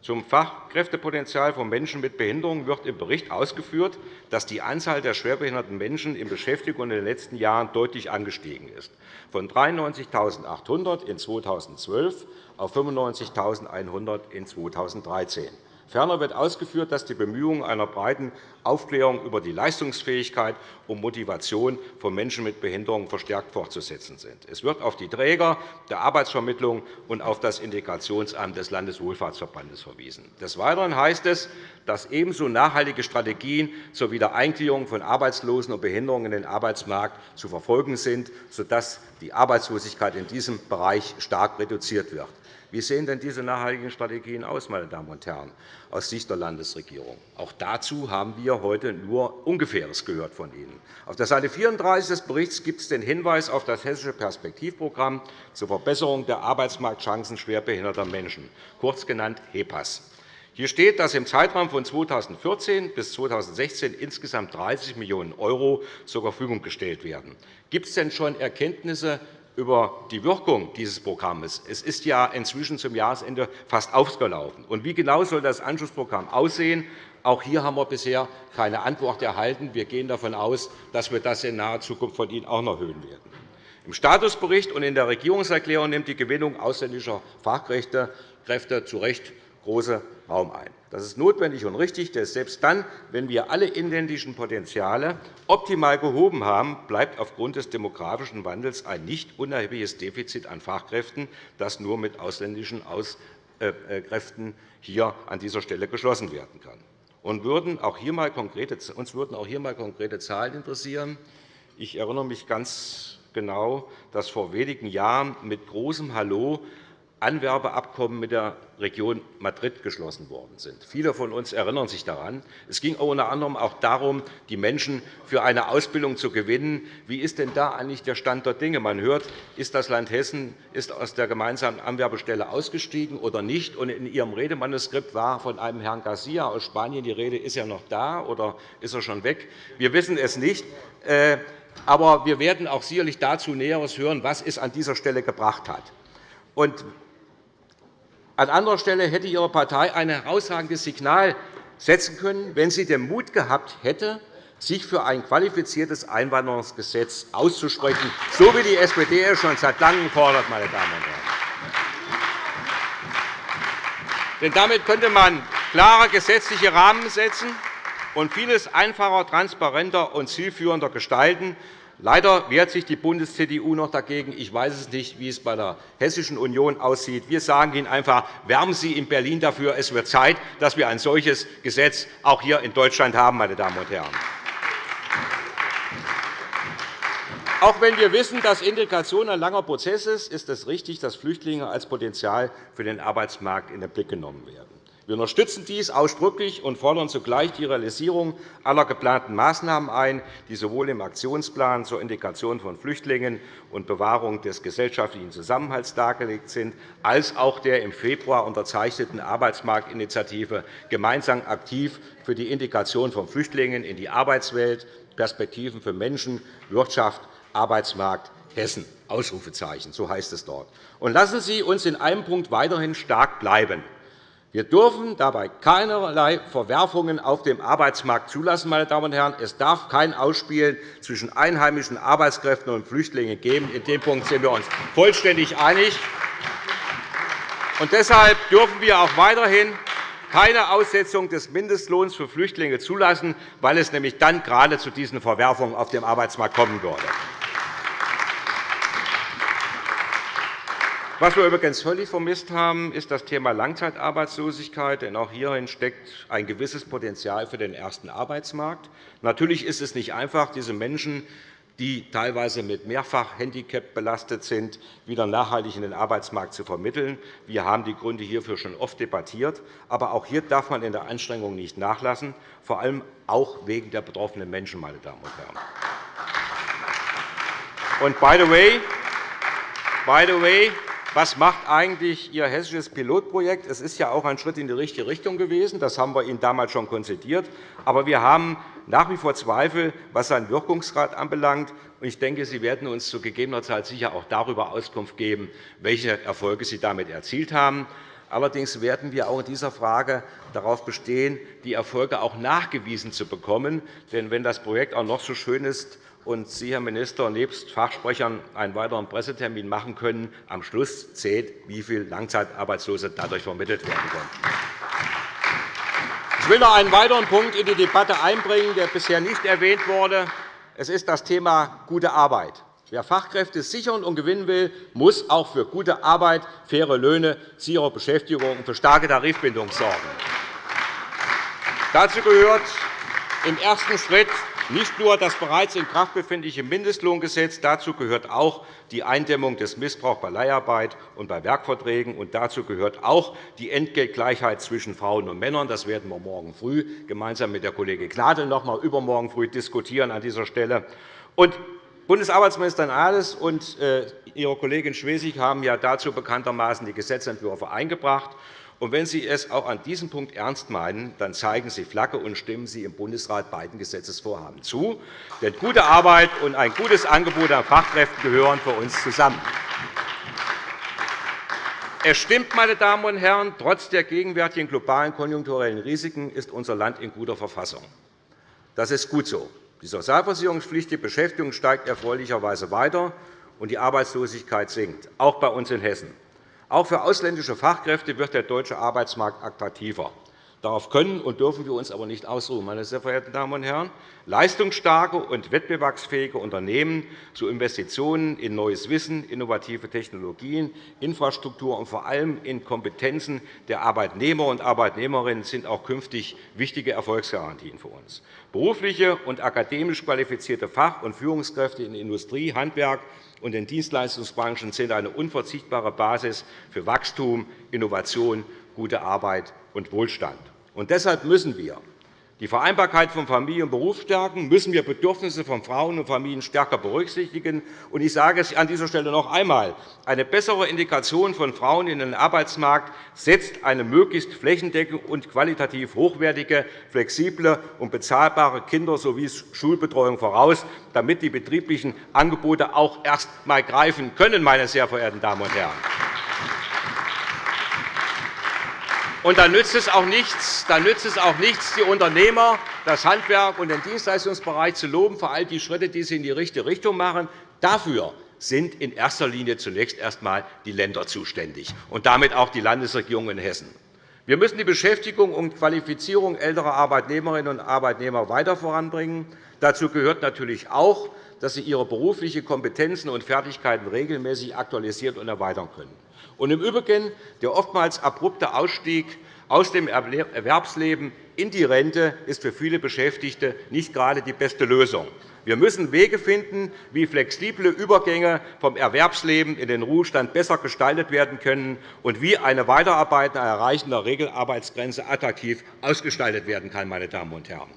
Zum Fachkräftepotenzial von Menschen mit Behinderung wird im Bericht ausgeführt, dass die Anzahl der schwerbehinderten Menschen in Beschäftigung in den letzten Jahren deutlich angestiegen ist, von 93.800 in 2012 auf 95.100 in 2013. Ferner wird ausgeführt, dass die Bemühungen einer breiten Aufklärung über die Leistungsfähigkeit und Motivation von Menschen mit Behinderung verstärkt fortzusetzen sind. Es wird auf die Träger der Arbeitsvermittlung und auf das Integrationsamt des Landeswohlfahrtsverbandes verwiesen. Des Weiteren heißt es, dass ebenso nachhaltige Strategien zur Wiedereingliederung von Arbeitslosen und Behinderungen in den Arbeitsmarkt zu verfolgen sind, sodass die Arbeitslosigkeit in diesem Bereich stark reduziert wird. Wie sehen denn diese nachhaltigen Strategien aus, meine Damen und Herren, aus Sicht der Landesregierung? Auch dazu haben wir heute nur Ungefähres gehört von Ihnen. Auf der Seite 34 des Berichts gibt es den Hinweis auf das Hessische Perspektivprogramm zur Verbesserung der Arbeitsmarktchancen schwerbehinderter Menschen, kurz genannt HEPAS. Hier steht, dass im Zeitraum von 2014 bis 2016 insgesamt 30 Millionen € zur Verfügung gestellt werden. Gibt es denn schon Erkenntnisse über die Wirkung dieses Programms. Es ist ja inzwischen zum Jahresende fast ausgelaufen. Und wie genau soll das Anschlussprogramm aussehen? Auch hier haben wir bisher keine Antwort erhalten. Wir gehen davon aus, dass wir das in naher Zukunft von Ihnen auch noch hören werden. Im Statusbericht und in der Regierungserklärung nimmt die Gewinnung ausländischer Fachkräfte zu Recht großen Raum ein. Das ist notwendig und richtig, denn selbst dann, wenn wir alle inländischen Potenziale optimal gehoben haben, bleibt aufgrund des demografischen Wandels ein nicht unerhebliches Defizit an Fachkräften, das nur mit ausländischen äh, äh, Kräften hier an dieser Stelle geschlossen werden kann. Uns würden auch hier einmal konkrete Zahlen interessieren. Ich erinnere mich ganz genau, dass vor wenigen Jahren mit großem Hallo Anwerbeabkommen mit der Region Madrid geschlossen worden sind. Viele von uns erinnern sich daran. Es ging unter anderem auch darum, die Menschen für eine Ausbildung zu gewinnen. Wie ist denn da eigentlich der Stand der Dinge? Man hört, ist das Land Hessen ist aus der gemeinsamen Anwerbestelle ausgestiegen oder nicht? Und in Ihrem Redemanuskript war von einem Herrn Garcia aus Spanien die Rede. Ist er noch da oder ist er schon weg? Wir wissen es nicht. Äh, aber wir werden auch sicherlich dazu Näheres hören, was es an dieser Stelle gebracht hat. An anderer Stelle hätte Ihre Partei ein herausragendes Signal setzen können, wenn sie den Mut gehabt hätte, sich für ein qualifiziertes Einwanderungsgesetz auszusprechen, so wie die SPD es schon seit Langem fordert. Meine Damen und Herren. Denn damit könnte man klare gesetzliche Rahmen setzen und vieles einfacher, transparenter und zielführender gestalten, Leider wehrt sich die Bundes-CDU noch dagegen. Ich weiß es nicht, wie es bei der Hessischen Union aussieht. Wir sagen Ihnen einfach, wärmen Sie in Berlin dafür. Es wird Zeit, dass wir ein solches Gesetz auch hier in Deutschland haben. Meine Damen und Herren. Auch wenn wir wissen, dass Integration ein langer Prozess ist, ist es richtig, dass Flüchtlinge als Potenzial für den Arbeitsmarkt in den Blick genommen werden. Wir unterstützen dies ausdrücklich und fordern zugleich die Realisierung aller geplanten Maßnahmen ein, die sowohl im Aktionsplan zur Integration von Flüchtlingen und Bewahrung des gesellschaftlichen Zusammenhalts dargelegt sind, als auch der im Februar unterzeichneten Arbeitsmarktinitiative gemeinsam aktiv für die Integration von Flüchtlingen in die Arbeitswelt, Perspektiven für Menschen, Wirtschaft, Arbeitsmarkt Hessen. Ausrufezeichen, so heißt es dort. Und lassen Sie uns in einem Punkt weiterhin stark bleiben. Wir dürfen dabei keinerlei Verwerfungen auf dem Arbeitsmarkt zulassen. Meine Damen und Herren. Es darf kein Ausspielen zwischen einheimischen Arbeitskräften und Flüchtlingen geben. In dem Punkt sind wir uns vollständig einig. Und deshalb dürfen wir auch weiterhin keine Aussetzung des Mindestlohns für Flüchtlinge zulassen, weil es nämlich dann gerade zu diesen Verwerfungen auf dem Arbeitsmarkt kommen würde. Was wir übrigens völlig vermisst haben, ist das Thema Langzeitarbeitslosigkeit. Denn auch hierin steckt ein gewisses Potenzial für den ersten Arbeitsmarkt. Natürlich ist es nicht einfach, diese Menschen, die teilweise mit Mehrfachhandicap belastet sind, wieder nachhaltig in den Arbeitsmarkt zu vermitteln. Wir haben die Gründe hierfür schon oft debattiert. Aber auch hier darf man in der Anstrengung nicht nachlassen, vor allem auch wegen der betroffenen Menschen. Meine Damen und Herren. Und by the way, by the way was macht eigentlich Ihr hessisches Pilotprojekt? Es ist ja auch ein Schritt in die richtige Richtung gewesen. Das haben wir Ihnen damals schon konzidiert. Aber wir haben nach wie vor Zweifel, was seinen Wirkungsgrad anbelangt. Ich denke, Sie werden uns zu gegebener Zeit sicher auch darüber Auskunft geben, welche Erfolge Sie damit erzielt haben. Allerdings werden wir auch in dieser Frage darauf bestehen, die Erfolge auch nachgewiesen zu bekommen. Denn wenn das Projekt auch noch so schön ist, und Sie, Herr Minister, nebst Fachsprechern einen weiteren Pressetermin machen können. Am Schluss zählt, wie viele Langzeitarbeitslose dadurch vermittelt werden können. Ich will noch einen weiteren Punkt in die Debatte einbringen, der bisher nicht erwähnt wurde. Es ist das Thema gute Arbeit. Wer Fachkräfte sichern und gewinnen will, muss auch für gute Arbeit, faire Löhne, sichere Beschäftigung und für starke Tarifbindung sorgen. Dazu gehört im ersten Schritt nicht nur das bereits in Kraft befindliche Mindestlohngesetz, dazu gehört auch die Eindämmung des Missbrauchs bei Leiharbeit und bei Werkverträgen. Und dazu gehört auch die Entgeltgleichheit zwischen Frauen und Männern. Das werden wir morgen früh gemeinsam mit der Kollegin Gnadl noch einmal übermorgen früh diskutieren an dieser Stelle. Und Bundesarbeitsministerin Ahles und äh, Ihre Kollegin Schwesig haben ja dazu bekanntermaßen die Gesetzentwürfe eingebracht. Und wenn Sie es auch an diesem Punkt ernst meinen, dann zeigen Sie Flagge und stimmen Sie im Bundesrat beiden Gesetzesvorhaben zu. Denn gute Arbeit und ein gutes Angebot an Fachkräften gehören für uns zusammen. Es stimmt, meine Damen und Herren, trotz der gegenwärtigen globalen konjunkturellen Risiken ist unser Land in guter Verfassung. Das ist gut so. Die sozialversicherungspflichtige Beschäftigung steigt erfreulicherweise weiter, und die Arbeitslosigkeit sinkt, auch bei uns in Hessen. Auch für ausländische Fachkräfte wird der deutsche Arbeitsmarkt attraktiver. Darauf können und dürfen wir uns aber nicht ausruhen. Meine sehr verehrten Damen und Herren. Leistungsstarke und wettbewerbsfähige Unternehmen zu Investitionen in neues Wissen, innovative Technologien, Infrastruktur und vor allem in Kompetenzen der Arbeitnehmer und Arbeitnehmerinnen sind auch künftig wichtige Erfolgsgarantien für uns. Berufliche und akademisch qualifizierte Fach- und Führungskräfte in Industrie, Handwerk, und den Dienstleistungsbranchen sind eine unverzichtbare Basis für Wachstum, Innovation, gute Arbeit und Wohlstand. Und deshalb müssen wir die Vereinbarkeit von Familie und Beruf stärken, müssen wir Bedürfnisse von Frauen und Familien stärker berücksichtigen. Und ich sage es an dieser Stelle noch einmal. Eine bessere Integration von Frauen in den Arbeitsmarkt setzt eine möglichst flächendeckende und qualitativ hochwertige, flexible und bezahlbare Kinder- sowie Schulbetreuung voraus, damit die betrieblichen Angebote auch erst einmal greifen können. Meine sehr verehrten Damen und Herren. Und da nützt es auch nichts, da nützt es auch nichts die Unternehmer, das Handwerk und den Dienstleistungsbereich zu loben für all die Schritte, die sie in die richtige Richtung machen. Dafür sind in erster Linie zunächst erst einmal die Länder zuständig und damit auch die Landesregierung in Hessen. Wir müssen die Beschäftigung und Qualifizierung älterer Arbeitnehmerinnen und Arbeitnehmer weiter voranbringen. Dazu gehört natürlich auch, dass sie ihre beruflichen Kompetenzen und Fertigkeiten regelmäßig aktualisieren und erweitern können. Und Im Übrigen der oftmals abrupte Ausstieg aus dem Erwerbsleben in die Rente ist für viele Beschäftigte nicht gerade die beste Lösung. Wir müssen Wege finden, wie flexible Übergänge vom Erwerbsleben in den Ruhestand besser gestaltet werden können und wie eine Weiterarbeit nach Erreichen der Regelarbeitsgrenze attraktiv ausgestaltet werden kann. Meine Damen und Herren.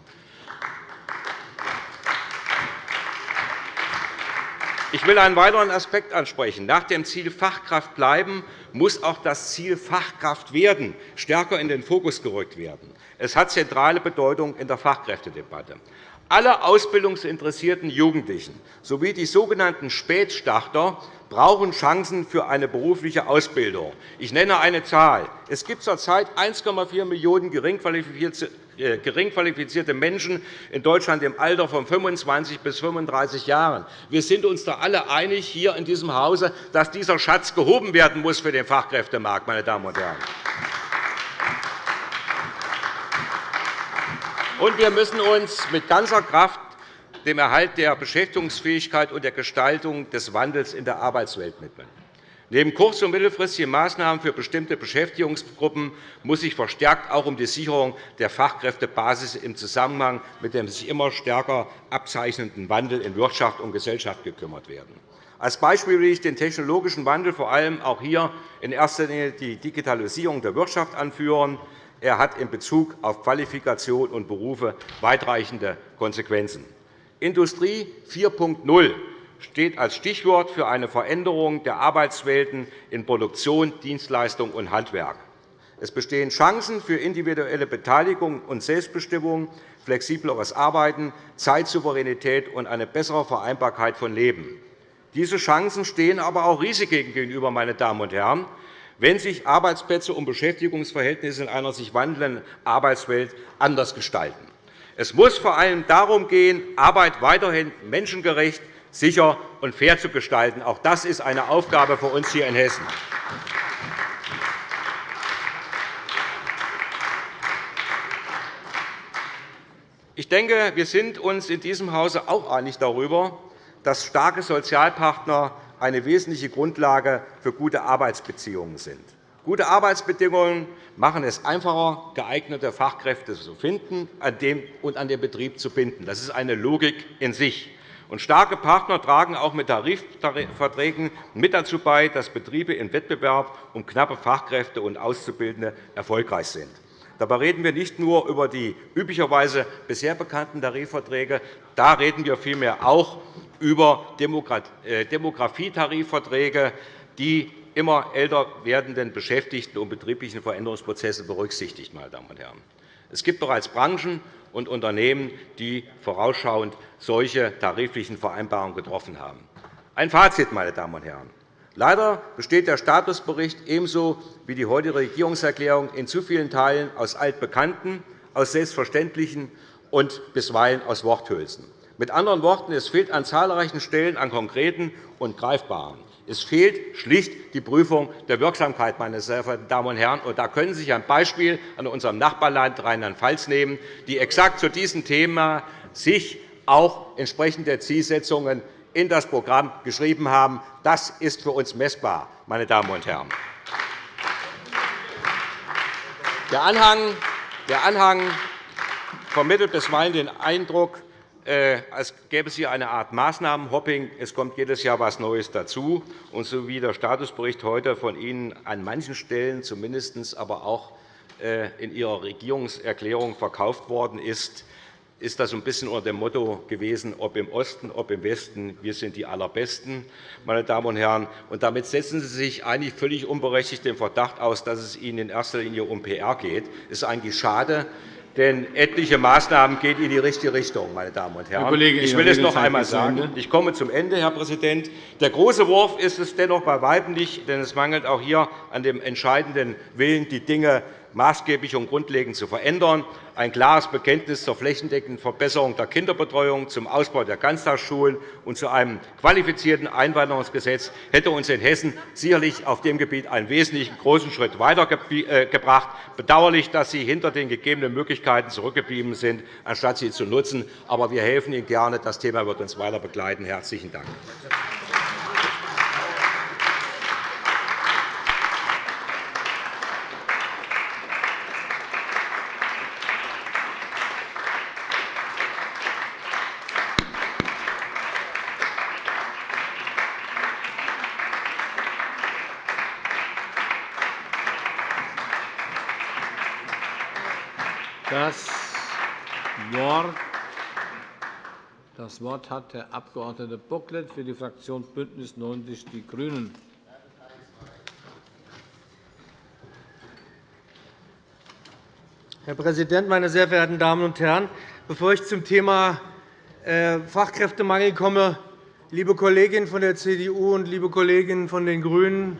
Ich will einen weiteren Aspekt ansprechen. Nach dem Ziel Fachkraft bleiben muss auch das Ziel Fachkraft werden stärker in den Fokus gerückt werden. Es hat zentrale Bedeutung in der Fachkräftedebatte. Alle ausbildungsinteressierten Jugendlichen sowie die sogenannten Spätstarter brauchen Chancen für eine berufliche Ausbildung. Ich nenne eine Zahl. Es gibt zurzeit 1,4 Millionen äh, gering qualifizierte Menschen in Deutschland im Alter von 25 bis 35 Jahren. Wir sind uns da alle einig hier in diesem Hause, dass dieser Schatz gehoben werden muss für den Fachkräftemarkt. Meine Damen und Herren. Und wir müssen uns mit ganzer Kraft dem Erhalt der Beschäftigungsfähigkeit und der Gestaltung des Wandels in der Arbeitswelt widmen. Neben kurz- und mittelfristigen Maßnahmen für bestimmte Beschäftigungsgruppen muss sich verstärkt auch um die Sicherung der Fachkräftebasis im Zusammenhang mit dem sich immer stärker abzeichnenden Wandel in Wirtschaft und Gesellschaft gekümmert werden. Als Beispiel will ich den technologischen Wandel, vor allem auch hier in erster Linie die Digitalisierung der Wirtschaft anführen. Er hat in Bezug auf Qualifikation und Berufe weitreichende Konsequenzen. Industrie 4.0 steht als Stichwort für eine Veränderung der Arbeitswelten in Produktion, Dienstleistung und Handwerk. Es bestehen Chancen für individuelle Beteiligung und Selbstbestimmung, flexibleres Arbeiten, Zeitsouveränität und eine bessere Vereinbarkeit von Leben. Diese Chancen stehen aber auch Risiken gegenüber. Meine Damen und Herren wenn sich Arbeitsplätze und Beschäftigungsverhältnisse in einer sich wandelnden Arbeitswelt anders gestalten. Es muss vor allem darum gehen, Arbeit weiterhin menschengerecht, sicher und fair zu gestalten. Auch das ist eine Aufgabe für uns hier in Hessen. Ich denke, wir sind uns in diesem Hause auch einig darüber, dass starke Sozialpartner eine wesentliche Grundlage für gute Arbeitsbeziehungen sind. Gute Arbeitsbedingungen machen es einfacher, geeignete Fachkräfte zu finden und an den Betrieb zu binden. Das ist eine Logik in sich. Und starke Partner tragen auch mit Tarifverträgen mit dazu bei, dass Betriebe im Wettbewerb um knappe Fachkräfte und Auszubildende erfolgreich sind. Dabei reden wir nicht nur über die üblicherweise bisher bekannten Tarifverträge. Da reden wir vielmehr auch über äh, Demografietarifverträge, die immer älter werdenden Beschäftigten und betrieblichen Veränderungsprozesse berücksichtigt. Meine Damen und Herren. Es gibt bereits Branchen und Unternehmen, die vorausschauend solche tariflichen Vereinbarungen getroffen haben. Ein Fazit, meine Damen und Herren. Leider besteht der Statusbericht ebenso wie die heutige Regierungserklärung in zu vielen Teilen aus Altbekannten, aus Selbstverständlichen und bisweilen aus Worthülsen. Mit anderen Worten, es fehlt an zahlreichen Stellen an Konkreten und Greifbaren. Es fehlt schlicht die Prüfung der Wirksamkeit, meine sehr verehrten Damen und Herren. da können Sie sich ein Beispiel an unserem Nachbarland Rheinland-Pfalz nehmen, die exakt zu diesem Thema sich auch entsprechende Zielsetzungen in das Programm geschrieben haben. Das ist für uns messbar, meine Damen und Herren. Der Anhang, der vermittelt bisweilen den Eindruck, als gäbe es hier eine Art Maßnahmenhopping. Es kommt jedes Jahr etwas Neues dazu. Und so wie der Statusbericht heute von Ihnen an manchen Stellen zumindest aber auch äh, in Ihrer Regierungserklärung verkauft worden ist, ist das ein bisschen unter dem Motto gewesen, ob im Osten, ob im Westen, wir sind die Allerbesten. Meine Damen und Herren. Und damit setzen Sie sich eigentlich völlig unberechtigt den Verdacht aus, dass es Ihnen in erster Linie um PR geht. Das ist eigentlich schade, denn etliche Maßnahmen gehen in die richtige Richtung. Meine Damen und Herren. ich will es noch einmal sagen. Ich komme zum Ende, Herr Präsident. Der große Wurf ist es dennoch bei Weitem nicht, denn es mangelt auch hier an dem entscheidenden Willen, die Dinge maßgeblich und grundlegend zu verändern. Ein klares Bekenntnis zur flächendeckenden Verbesserung der Kinderbetreuung, zum Ausbau der Ganztagsschulen und zu einem qualifizierten Einwanderungsgesetz hätte uns in Hessen sicherlich auf dem Gebiet einen wesentlichen großen Schritt weitergebracht. Bedauerlich, dass Sie hinter den gegebenen Möglichkeiten zurückgeblieben sind, anstatt sie zu nutzen. Aber wir helfen Ihnen gerne. Das Thema wird uns weiter begleiten. – Herzlichen Dank. Das Wort hat der Abg. Bocklet für die Fraktion BÜNDNIS 90 die GRÜNEN. Herr Präsident, meine sehr verehrten Damen und Herren! Bevor ich zum Thema äh, Fachkräftemangel komme, liebe Kolleginnen von der CDU und liebe Kolleginnen von den GRÜNEN,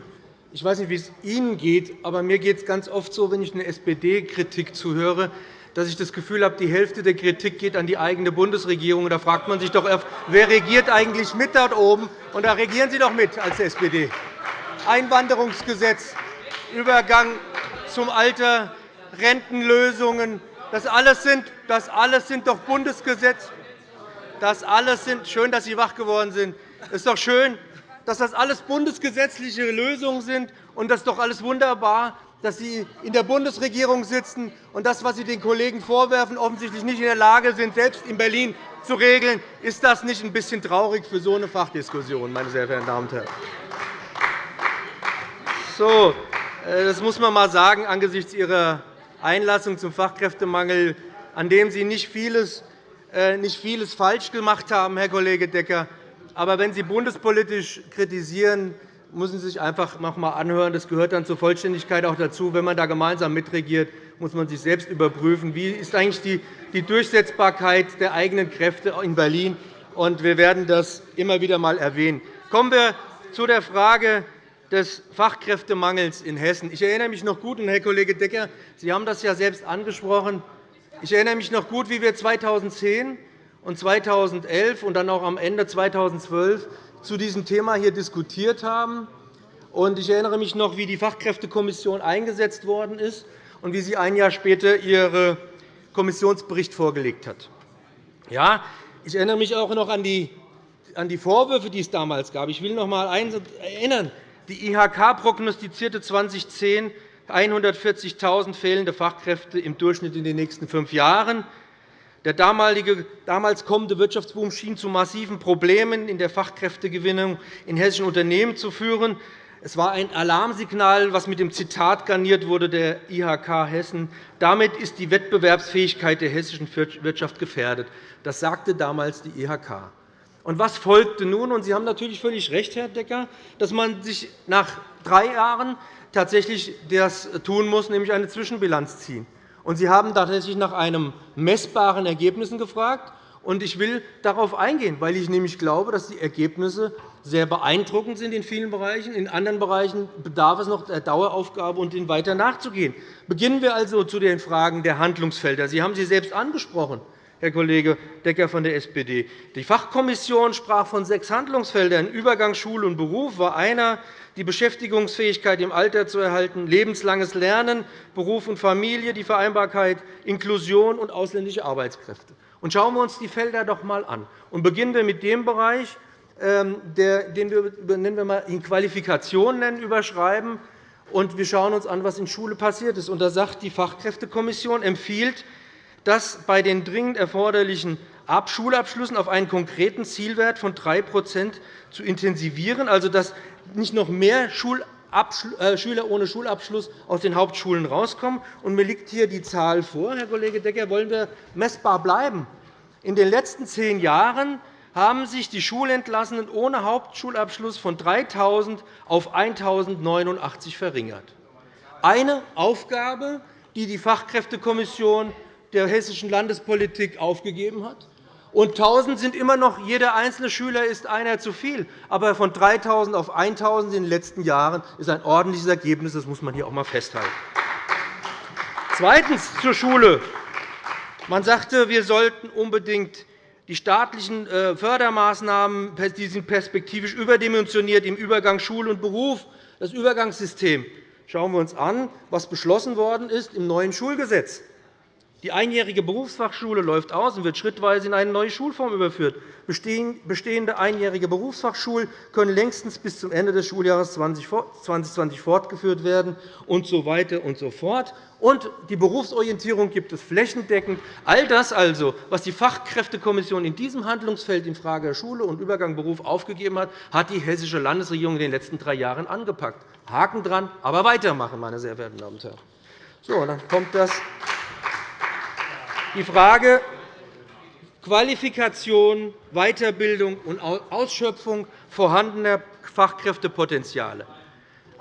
ich weiß nicht, wie es Ihnen geht, aber mir geht es ganz oft so, wenn ich eine SPD-Kritik zuhöre, dass ich das Gefühl habe, die Hälfte der Kritik geht an die eigene Bundesregierung. Da fragt man sich doch, wer regiert eigentlich mit dort oben? Und da regieren Sie doch mit als SPD. Einwanderungsgesetz, Übergang zum Alter, Rentenlösungen, das alles sind, das alles sind doch Bundesgesetze. Das alles sind schön, dass Sie wach geworden sind. Es ist doch schön, dass das alles bundesgesetzliche Lösungen sind. Und das ist doch alles wunderbar dass Sie in der Bundesregierung sitzen und das, was Sie den Kollegen vorwerfen, offensichtlich nicht in der Lage sind, selbst in Berlin zu regeln. Ist das nicht ein bisschen traurig für so eine Fachdiskussion, meine sehr verehrten Damen und Herren? So, äh, das muss man einmal sagen angesichts Ihrer Einlassung zum Fachkräftemangel, an dem Sie nicht vieles, äh, nicht vieles falsch gemacht haben, Herr Kollege Decker. Aber wenn Sie bundespolitisch kritisieren, müssen Sie sich einfach noch einmal anhören. Das gehört dann zur Vollständigkeit auch dazu. Wenn man da gemeinsam mitregiert, muss man sich selbst überprüfen, wie ist eigentlich die Durchsetzbarkeit der eigenen Kräfte in Berlin ist. Wir werden das immer wieder einmal erwähnen. Kommen wir zu der Frage des Fachkräftemangels in Hessen. Ich erinnere mich noch gut, und Herr Kollege Decker, Sie haben das ja selbst angesprochen, ich erinnere mich noch gut, wie wir 2010 und 2011 und dann auch am Ende 2012 zu diesem Thema hier diskutiert haben. Ich erinnere mich noch, wie die Fachkräftekommission eingesetzt worden ist und wie sie ein Jahr später ihren Kommissionsbericht vorgelegt hat. Ja, ich erinnere mich auch noch an die Vorwürfe, die es damals gab. Ich will noch einmal erinnern. Die IHK prognostizierte 2010 140.000 fehlende Fachkräfte im Durchschnitt in den nächsten fünf Jahren. Der damals kommende Wirtschaftsboom schien zu massiven Problemen in der Fachkräftegewinnung in hessischen Unternehmen zu führen. Es war ein Alarmsignal, das mit dem Zitat garniert wurde der IHK Hessen. Damit ist die Wettbewerbsfähigkeit der hessischen Wirtschaft gefährdet. Das sagte damals die IHK. Und was folgte nun? Sie haben natürlich völlig recht, Herr Decker, dass man sich nach drei Jahren tatsächlich das tun muss, nämlich eine Zwischenbilanz ziehen. Und Sie haben tatsächlich nach einem messbaren Ergebnissen gefragt. Und ich will darauf eingehen, weil ich nämlich glaube, dass die Ergebnisse sehr beeindruckend sind in vielen Bereichen. In anderen Bereichen bedarf es noch der Daueraufgabe, und ihnen weiter nachzugehen. Beginnen wir also zu den Fragen der Handlungsfelder. Sie haben sie selbst angesprochen. Herr Kollege Decker von der SPD. Die Fachkommission sprach von sechs Handlungsfeldern. Übergang Schule und Beruf war einer, die Beschäftigungsfähigkeit im Alter zu erhalten, lebenslanges Lernen, Beruf und Familie, die Vereinbarkeit, Inklusion und ausländische Arbeitskräfte. Und schauen wir uns die Felder doch einmal an. Und beginnen wir mit dem Bereich, ähm, den wir nennen wir mal in Qualifikation nennen, überschreiben. Und wir schauen uns an, was in Schule passiert ist. Und da sagt die Fachkräftekommission empfiehlt, dass bei den dringend erforderlichen Schulabschlüssen auf einen konkreten Zielwert von 3% zu intensivieren, also dass nicht noch mehr äh, Schüler ohne Schulabschluss aus den Hauptschulen herauskommen. Mir liegt hier die Zahl vor, Herr Kollege Decker. Wollen wir messbar bleiben? In den letzten zehn Jahren haben sich die Schulentlassenen ohne Hauptschulabschluss von 3.000 auf 1.089 verringert. Eine Aufgabe, die die Fachkräftekommission der hessischen Landespolitik aufgegeben hat. Und 1.000 sind immer noch, jeder einzelne Schüler ist einer zu viel. Aber von 3.000 auf 1.000 in den letzten Jahren ist ein ordentliches Ergebnis. Das muss man hier auch einmal festhalten. Zweitens zur Schule. Man sagte, wir sollten unbedingt die staatlichen äh, Fördermaßnahmen die sind perspektivisch überdimensioniert im Übergang Schule und Beruf, das Übergangssystem. Schauen wir uns an, was beschlossen worden ist im neuen Schulgesetz. Die einjährige Berufsfachschule läuft aus und wird schrittweise in eine neue Schulform überführt. Bestehende einjährige Berufsfachschulen können längstens bis zum Ende des Schuljahres 2020 fortgeführt werden und so weiter und so fort. Und die Berufsorientierung gibt es flächendeckend. All das, also, was die Fachkräftekommission in diesem Handlungsfeld in Frage Schule und Übergang Beruf aufgegeben hat, hat die hessische Landesregierung in den letzten drei Jahren angepackt. Haken dran, aber weitermachen, meine sehr verehrten Damen und Herren. So, dann kommt das die Frage Qualifikation, Weiterbildung und Ausschöpfung vorhandener Fachkräftepotenziale.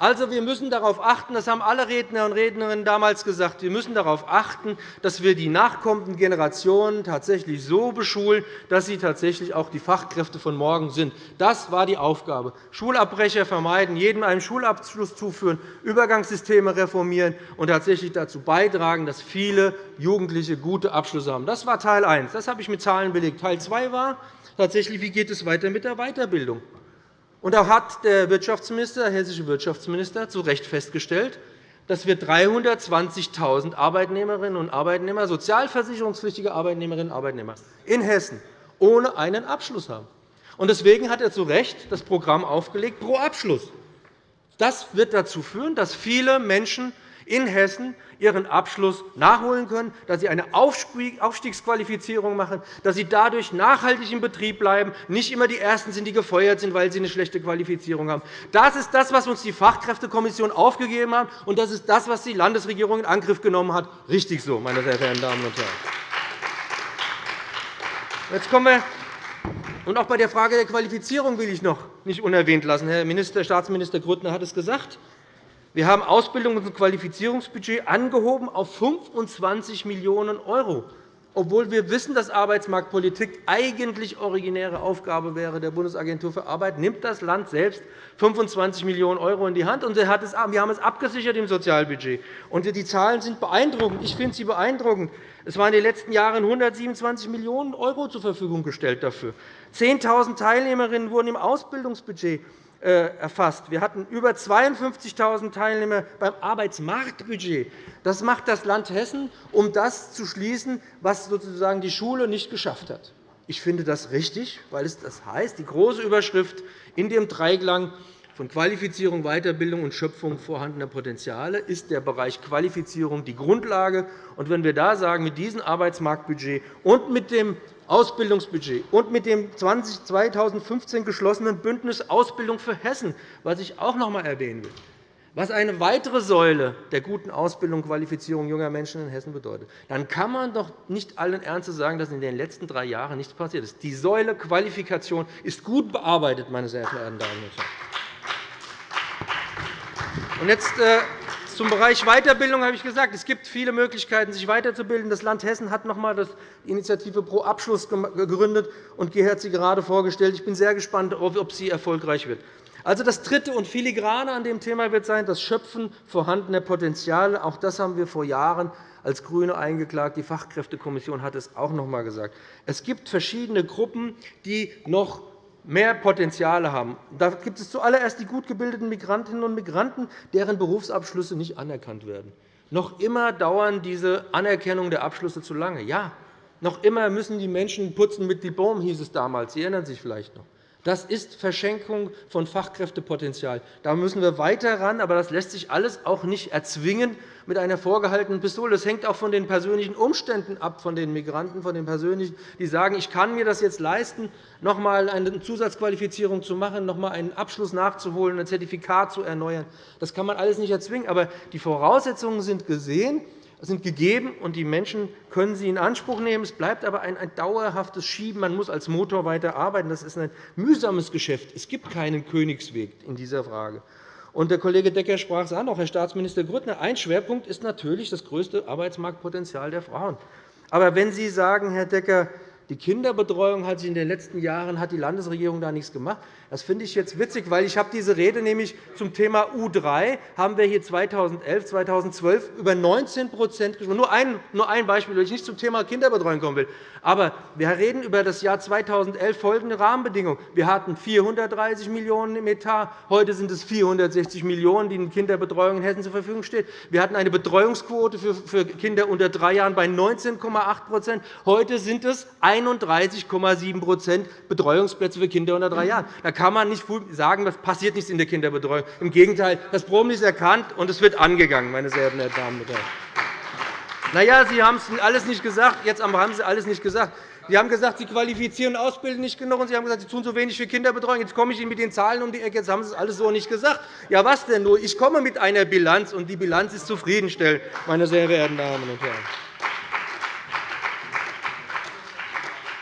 Also, wir müssen darauf achten, das haben alle Redner und Rednerinnen damals gesagt, wir müssen darauf achten, dass wir die nachkommenden Generationen tatsächlich so beschulen, dass sie tatsächlich auch die Fachkräfte von morgen sind. Das war die Aufgabe. Schulabbrecher vermeiden, jedem einen Schulabschluss zuführen, Übergangssysteme reformieren und tatsächlich dazu beitragen, dass viele Jugendliche gute Abschlüsse haben. Das war Teil 1. Das habe ich mit Zahlen belegt. Teil 2 war tatsächlich, wie geht es weiter mit der Weiterbildung. Und da hat der Wirtschaftsminister, der hessische Wirtschaftsminister zu Recht festgestellt, dass wir 320.000 Arbeitnehmerinnen und Arbeitnehmer, sozialversicherungspflichtige Arbeitnehmerinnen und Arbeitnehmer in Hessen ohne einen Abschluss haben. Deswegen hat er zu Recht das Programm aufgelegt pro Abschluss. Das wird dazu führen, dass viele Menschen in Hessen ihren Abschluss nachholen können, dass sie eine Aufstiegsqualifizierung machen, dass sie dadurch nachhaltig im Betrieb bleiben, nicht immer die Ersten sind, die gefeuert sind, weil sie eine schlechte Qualifizierung haben. Das ist das, was uns die Fachkräftekommission aufgegeben hat, und das ist das, was die Landesregierung in Angriff genommen hat. Richtig so, meine sehr verehrten Damen und Herren. Jetzt kommen wir und auch bei der Frage der Qualifizierung will ich noch nicht unerwähnt lassen. Herr Minister, Staatsminister Grüttner hat es gesagt. Wir haben Ausbildungs- und Qualifizierungsbudget angehoben auf 25 Millionen €, obwohl wir wissen, dass Arbeitsmarktpolitik eigentlich originäre Aufgabe wäre der Bundesagentur für Arbeit, nimmt das Land selbst 25 Millionen € in die Hand. Und wir haben es abgesichert im Sozialbudget. Und die Zahlen sind beeindruckend. Ich finde sie beeindruckend. Es waren in den letzten Jahren 127 Millionen € zur Verfügung gestellt dafür. 10.000 Teilnehmerinnen wurden im Ausbildungsbudget erfasst. Wir hatten über 52.000 Teilnehmer beim Arbeitsmarktbudget. Das macht das Land Hessen, um das zu schließen, was sozusagen die Schule nicht geschafft hat. Ich finde das richtig, weil es das heißt, die große Überschrift in dem Dreiklang von Qualifizierung, Weiterbildung und Schöpfung vorhandener Potenziale ist der Bereich Qualifizierung die Grundlage. Und wenn wir da sagen, mit diesem Arbeitsmarktbudget und mit dem Ausbildungsbudget und mit dem 2015 geschlossenen Bündnis Ausbildung für Hessen, was ich auch noch einmal erwähnen will, was eine weitere Säule der guten Ausbildung und Qualifizierung junger Menschen in Hessen bedeutet, dann kann man doch nicht allen Ernstes sagen, dass in den letzten drei Jahren nichts passiert ist. Die Säule Qualifikation ist gut bearbeitet, meine sehr verehrten Damen und Herren. Und jetzt äh, zum Bereich Weiterbildung habe ich gesagt, es gibt viele Möglichkeiten, sich weiterzubilden. Das Land Hessen hat noch einmal die Initiative Pro Abschluss gegründet, und Gerhard hat sie gerade vorgestellt. Ich bin sehr gespannt, ob sie erfolgreich wird. Also das Dritte und Filigrane an dem Thema wird sein, das Schöpfen vorhandener Potenziale. Auch das haben wir vor Jahren als GRÜNE eingeklagt. Die Fachkräftekommission hat es auch noch einmal gesagt. Es gibt verschiedene Gruppen, die noch mehr Potenziale haben. Da gibt es zuallererst die gut gebildeten Migrantinnen und Migranten, deren Berufsabschlüsse nicht anerkannt werden. Noch immer dauern diese Anerkennung der Abschlüsse zu lange. Ja, noch immer müssen die Menschen putzen mit Diplom, hieß es damals. Sie erinnern sich vielleicht noch. Das ist Verschenkung von Fachkräftepotenzial. Da müssen wir weiter ran, aber das lässt sich alles auch nicht erzwingen mit einer vorgehaltenen Pistole. Das hängt auch von den persönlichen Umständen ab, von den Migranten, von den persönlichen, die sagen, ich kann mir das jetzt leisten, noch einmal eine Zusatzqualifizierung zu machen, noch einmal einen Abschluss nachzuholen, ein Zertifikat zu erneuern. Das kann man alles nicht erzwingen, aber die Voraussetzungen sind gesehen sind gegeben, und die Menschen können sie in Anspruch nehmen. Es bleibt aber ein, dauerhaftes Schieben. Man muss als Motor weiterarbeiten. Das ist ein mühsames Geschäft. Es gibt keinen Königsweg in dieser Frage. Und der Kollege Decker sprach es an, auch Herr Staatsminister Grüttner. Ein Schwerpunkt ist natürlich das größte Arbeitsmarktpotenzial der Frauen. Aber wenn Sie sagen, Herr Decker, die Kinderbetreuung hat sich in den letzten Jahren hat die Landesregierung da nichts gemacht. Das finde ich jetzt witzig, weil ich habe diese Rede nämlich zum Thema U3 haben wir hier 2011, 2012 über 19% gesprochen. Nur ein, nur ein Beispiel, weil ich nicht zum Thema Kinderbetreuung kommen will. Aber wir reden über das Jahr 2011 folgende Rahmenbedingungen. Wir hatten 430 Millionen € im Etat. Heute sind es 460 Millionen €, die in Kinderbetreuung in Hessen zur Verfügung stehen. Wir hatten eine Betreuungsquote für Kinder unter drei Jahren bei 19,8% Heute sind es 31,7% Betreuungsplätze für Kinder unter drei Jahren. Da kann man nicht sagen, es passiert nichts in der Kinderbetreuung. Im Gegenteil, das Problem ist erkannt, und es wird angegangen, meine sehr verehrten Damen und Herren. Na ja, Sie haben es alles nicht gesagt. Jetzt haben Sie alles nicht gesagt. Sie haben gesagt, Sie qualifizieren und ausbilden nicht genug, und Sie haben gesagt, Sie tun so wenig für Kinderbetreuung. Jetzt komme ich Ihnen mit den Zahlen um die Ecke. Jetzt haben Sie es alles so nicht gesagt. Ja, was denn nur? Ich komme mit einer Bilanz, und die Bilanz ist zufriedenstellend, meine sehr verehrten Damen und Herren.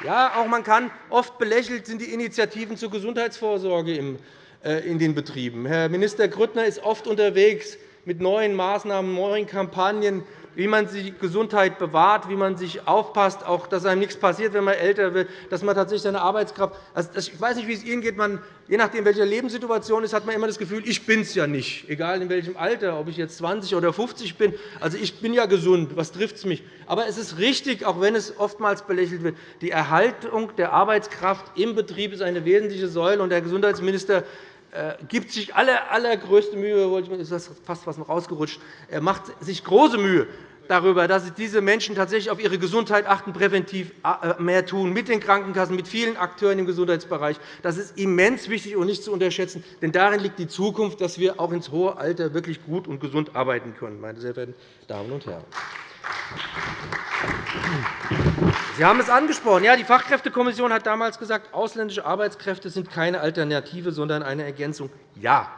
Ja, auch man kann oft belächelt sind die Initiativen zur Gesundheitsvorsorge äh, in den Betrieben. Herr Minister Grüttner ist oft unterwegs mit neuen Maßnahmen, neuen Kampagnen, wie man die Gesundheit bewahrt, wie man sich aufpasst, auch dass einem nichts passiert, wenn man älter wird, dass man tatsächlich seine Arbeitskraft also, Ich weiß nicht, wie es Ihnen geht. Man, je nachdem, welche Lebenssituation ist, hat man immer das Gefühl, ich bin es ja nicht, egal in welchem Alter, ob ich jetzt 20 oder 50 bin. Also, ich bin ja gesund. Was trifft es mich? Aber es ist richtig, auch wenn es oftmals belächelt wird, die Erhaltung der Arbeitskraft im Betrieb ist eine wesentliche Säule. Und der Gesundheitsminister gibt sich aller, allergrößte Mühe, ist fast was rausgerutscht, er macht sich große Mühe darüber, dass diese Menschen tatsächlich auf ihre Gesundheit achten, präventiv äh, mehr tun, mit den Krankenkassen, mit vielen Akteuren im Gesundheitsbereich. Das ist immens wichtig und nicht zu unterschätzen. Denn darin liegt die Zukunft, dass wir auch ins hohe Alter wirklich gut und gesund arbeiten können, meine sehr verehrten Damen und Herren. Sie haben es angesprochen. Ja, die Fachkräftekommission hat damals gesagt, ausländische Arbeitskräfte sind keine Alternative, sondern eine Ergänzung. Ja,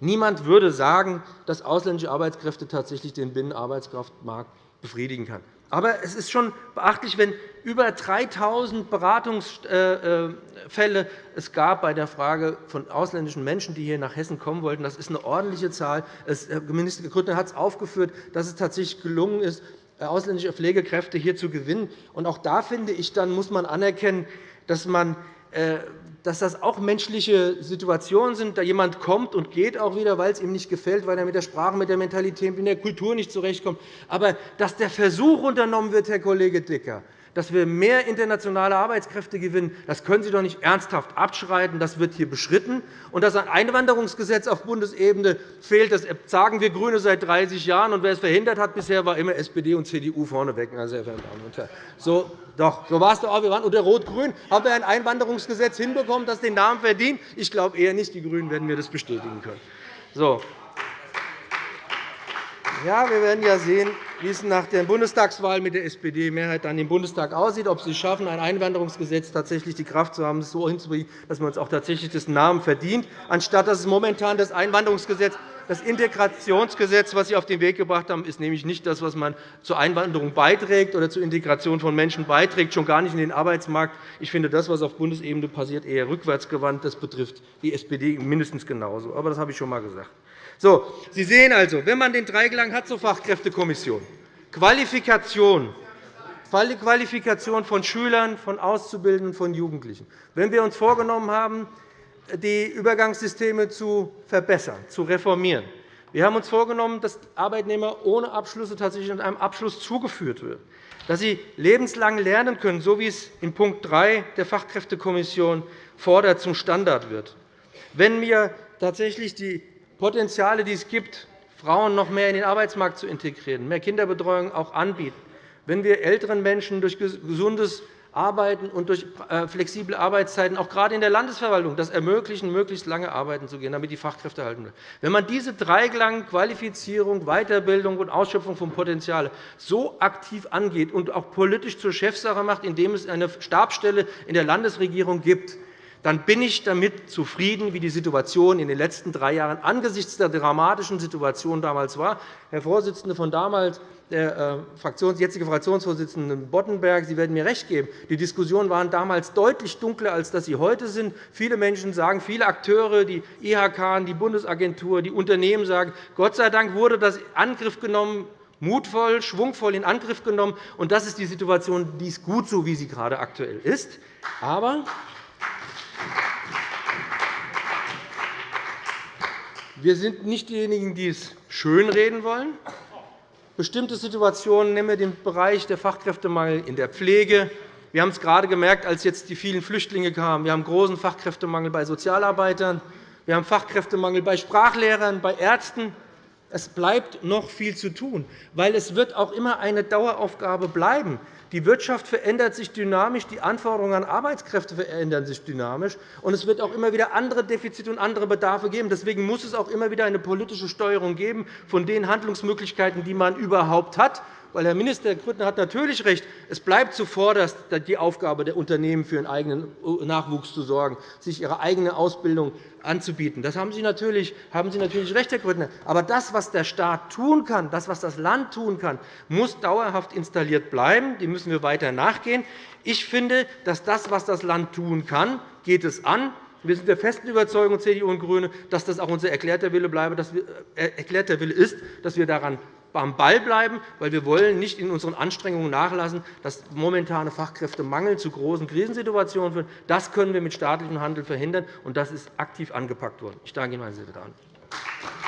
niemand würde sagen, dass ausländische Arbeitskräfte tatsächlich den Binnenarbeitskraftmarkt befriedigen kann. Aber es ist schon beachtlich, wenn über 3.000 Beratungsfälle es gab bei der Frage von ausländischen Menschen, die hier nach Hessen kommen wollten. Das ist eine ordentliche Zahl. Herr Minister Grüttner hat es aufgeführt, dass es tatsächlich gelungen ist, ausländische Pflegekräfte hier zu gewinnen. auch da finde ich, dann muss man anerkennen, dass, man, äh, dass das auch menschliche Situationen sind. Da jemand kommt und geht auch wieder, weil es ihm nicht gefällt, weil er mit der Sprache, mit der Mentalität, mit der Kultur nicht zurechtkommt. Aber dass der Versuch unternommen wird, Herr Kollege Dicker, dass wir mehr internationale Arbeitskräfte gewinnen, das können Sie doch nicht ernsthaft abschreiten. Das wird hier beschritten. Und dass ein Einwanderungsgesetz auf Bundesebene fehlt, das sagen wir GRÜNE seit 30 Jahren. Und wer es verhindert hat bisher, war immer SPD und CDU vorneweg. Meine sehr verehrten Damen und Herren. So, doch, so war es doch auch. Wir waren unter Rot-Grün. Haben wir ein Einwanderungsgesetz hinbekommen, das den Namen verdient? Ich glaube eher nicht. Die GRÜNEN werden mir das bestätigen können. So. Ja, wir werden ja sehen, wie es nach der Bundestagswahl mit der SPD-Mehrheit dann im Bundestag aussieht, ob Sie es schaffen, ein Einwanderungsgesetz tatsächlich die Kraft zu haben, es so hinzubringen, dass man uns auch tatsächlich das Namen verdient, anstatt dass es momentan das Einwanderungsgesetz das Integrationsgesetz, das Sie auf den Weg gebracht haben, ist nämlich nicht das, was man zur Einwanderung beiträgt oder zur Integration von Menschen beiträgt, schon gar nicht in den Arbeitsmarkt. Ich finde das, was auf Bundesebene passiert, eher rückwärtsgewandt. Das betrifft die SPD mindestens genauso. Aber das habe ich schon einmal gesagt. So, Sie sehen also, wenn man den Dreiklang hat zur Fachkräftekommission, Qualifikation, Qualifikation von Schülern, von Auszubildenden, von Jugendlichen. Wenn wir uns vorgenommen haben, die Übergangssysteme zu verbessern, zu reformieren. Wir haben uns vorgenommen, dass Arbeitnehmer ohne Abschlüsse tatsächlich mit einem Abschluss zugeführt werden, dass sie lebenslang lernen können, so wie es in Punkt 3 der Fachkräftekommission fordert, zum Standard wird. Wenn wir tatsächlich die Potenziale, die es gibt, Frauen noch mehr in den Arbeitsmarkt zu integrieren, mehr Kinderbetreuung auch anbieten, wenn wir älteren Menschen durch gesundes Arbeiten und durch äh, flexible Arbeitszeiten, auch gerade in der Landesverwaltung, das ermöglichen, möglichst lange arbeiten zu gehen, damit die Fachkräfte halten bleiben. Wenn man diese Dreiklang Qualifizierung, Weiterbildung und Ausschöpfung von Potenzialen so aktiv angeht und auch politisch zur Chefsache macht, indem es eine Stabsstelle in der Landesregierung gibt, dann bin ich damit zufrieden, wie die Situation in den letzten drei Jahren angesichts der dramatischen Situation damals war. Herr Vorsitzender von damals, der äh, jetzige Fraktionsvorsitzende Boddenberg, Sie werden mir recht geben, die Diskussionen waren damals deutlich dunkler, als dass sie heute sind. Viele Menschen sagen, viele Akteure, die IHK, die Bundesagentur, die Unternehmen sagen, Gott sei Dank wurde das Angriff genommen, mutvoll, schwungvoll in Angriff genommen. Und das ist die Situation, die ist gut so, wie sie gerade aktuell ist. Aber wir sind nicht diejenigen, die es schönreden wollen. Bestimmte Situationen, nehmen wir den Bereich der Fachkräftemangel in der Pflege. Wir haben es gerade gemerkt, als jetzt die vielen Flüchtlinge kamen. Wir haben großen Fachkräftemangel bei Sozialarbeitern. Wir haben Fachkräftemangel bei Sprachlehrern, bei Ärzten. Es bleibt noch viel zu tun, weil es wird auch immer eine Daueraufgabe bleiben. Die Wirtschaft verändert sich dynamisch, die Anforderungen an Arbeitskräfte verändern sich dynamisch, und es wird auch immer wieder andere Defizite und andere Bedarfe geben. Deswegen muss es auch immer wieder eine politische Steuerung geben von den Handlungsmöglichkeiten, die man überhaupt hat Weil Herr Minister Grüttner hat natürlich recht. Es bleibt zuvorderst die Aufgabe der Unternehmen, für ihren eigenen Nachwuchs zu sorgen, sich ihre eigene Ausbildung anzubieten. Das haben Sie natürlich, haben Sie natürlich recht, Herr Grüttner. Aber das, was der Staat tun kann, das, was das Land tun kann, muss dauerhaft installiert bleiben. Dem müssen wir weiter nachgehen. Ich finde, dass das, was das Land tun kann, geht es an. Wir sind der festen Überzeugung, CDU und GRÜNE, dass das auch unser erklärter Wille, äh, erklärter Wille ist, dass wir daran am Ball bleiben, weil wir wollen nicht in unseren Anstrengungen nachlassen, dass momentane Fachkräftemangel zu großen Krisensituationen führen. Das können wir mit staatlichem Handeln verhindern, und das ist aktiv angepackt worden. Ich danke Ihnen, meine sehr verehrten Damen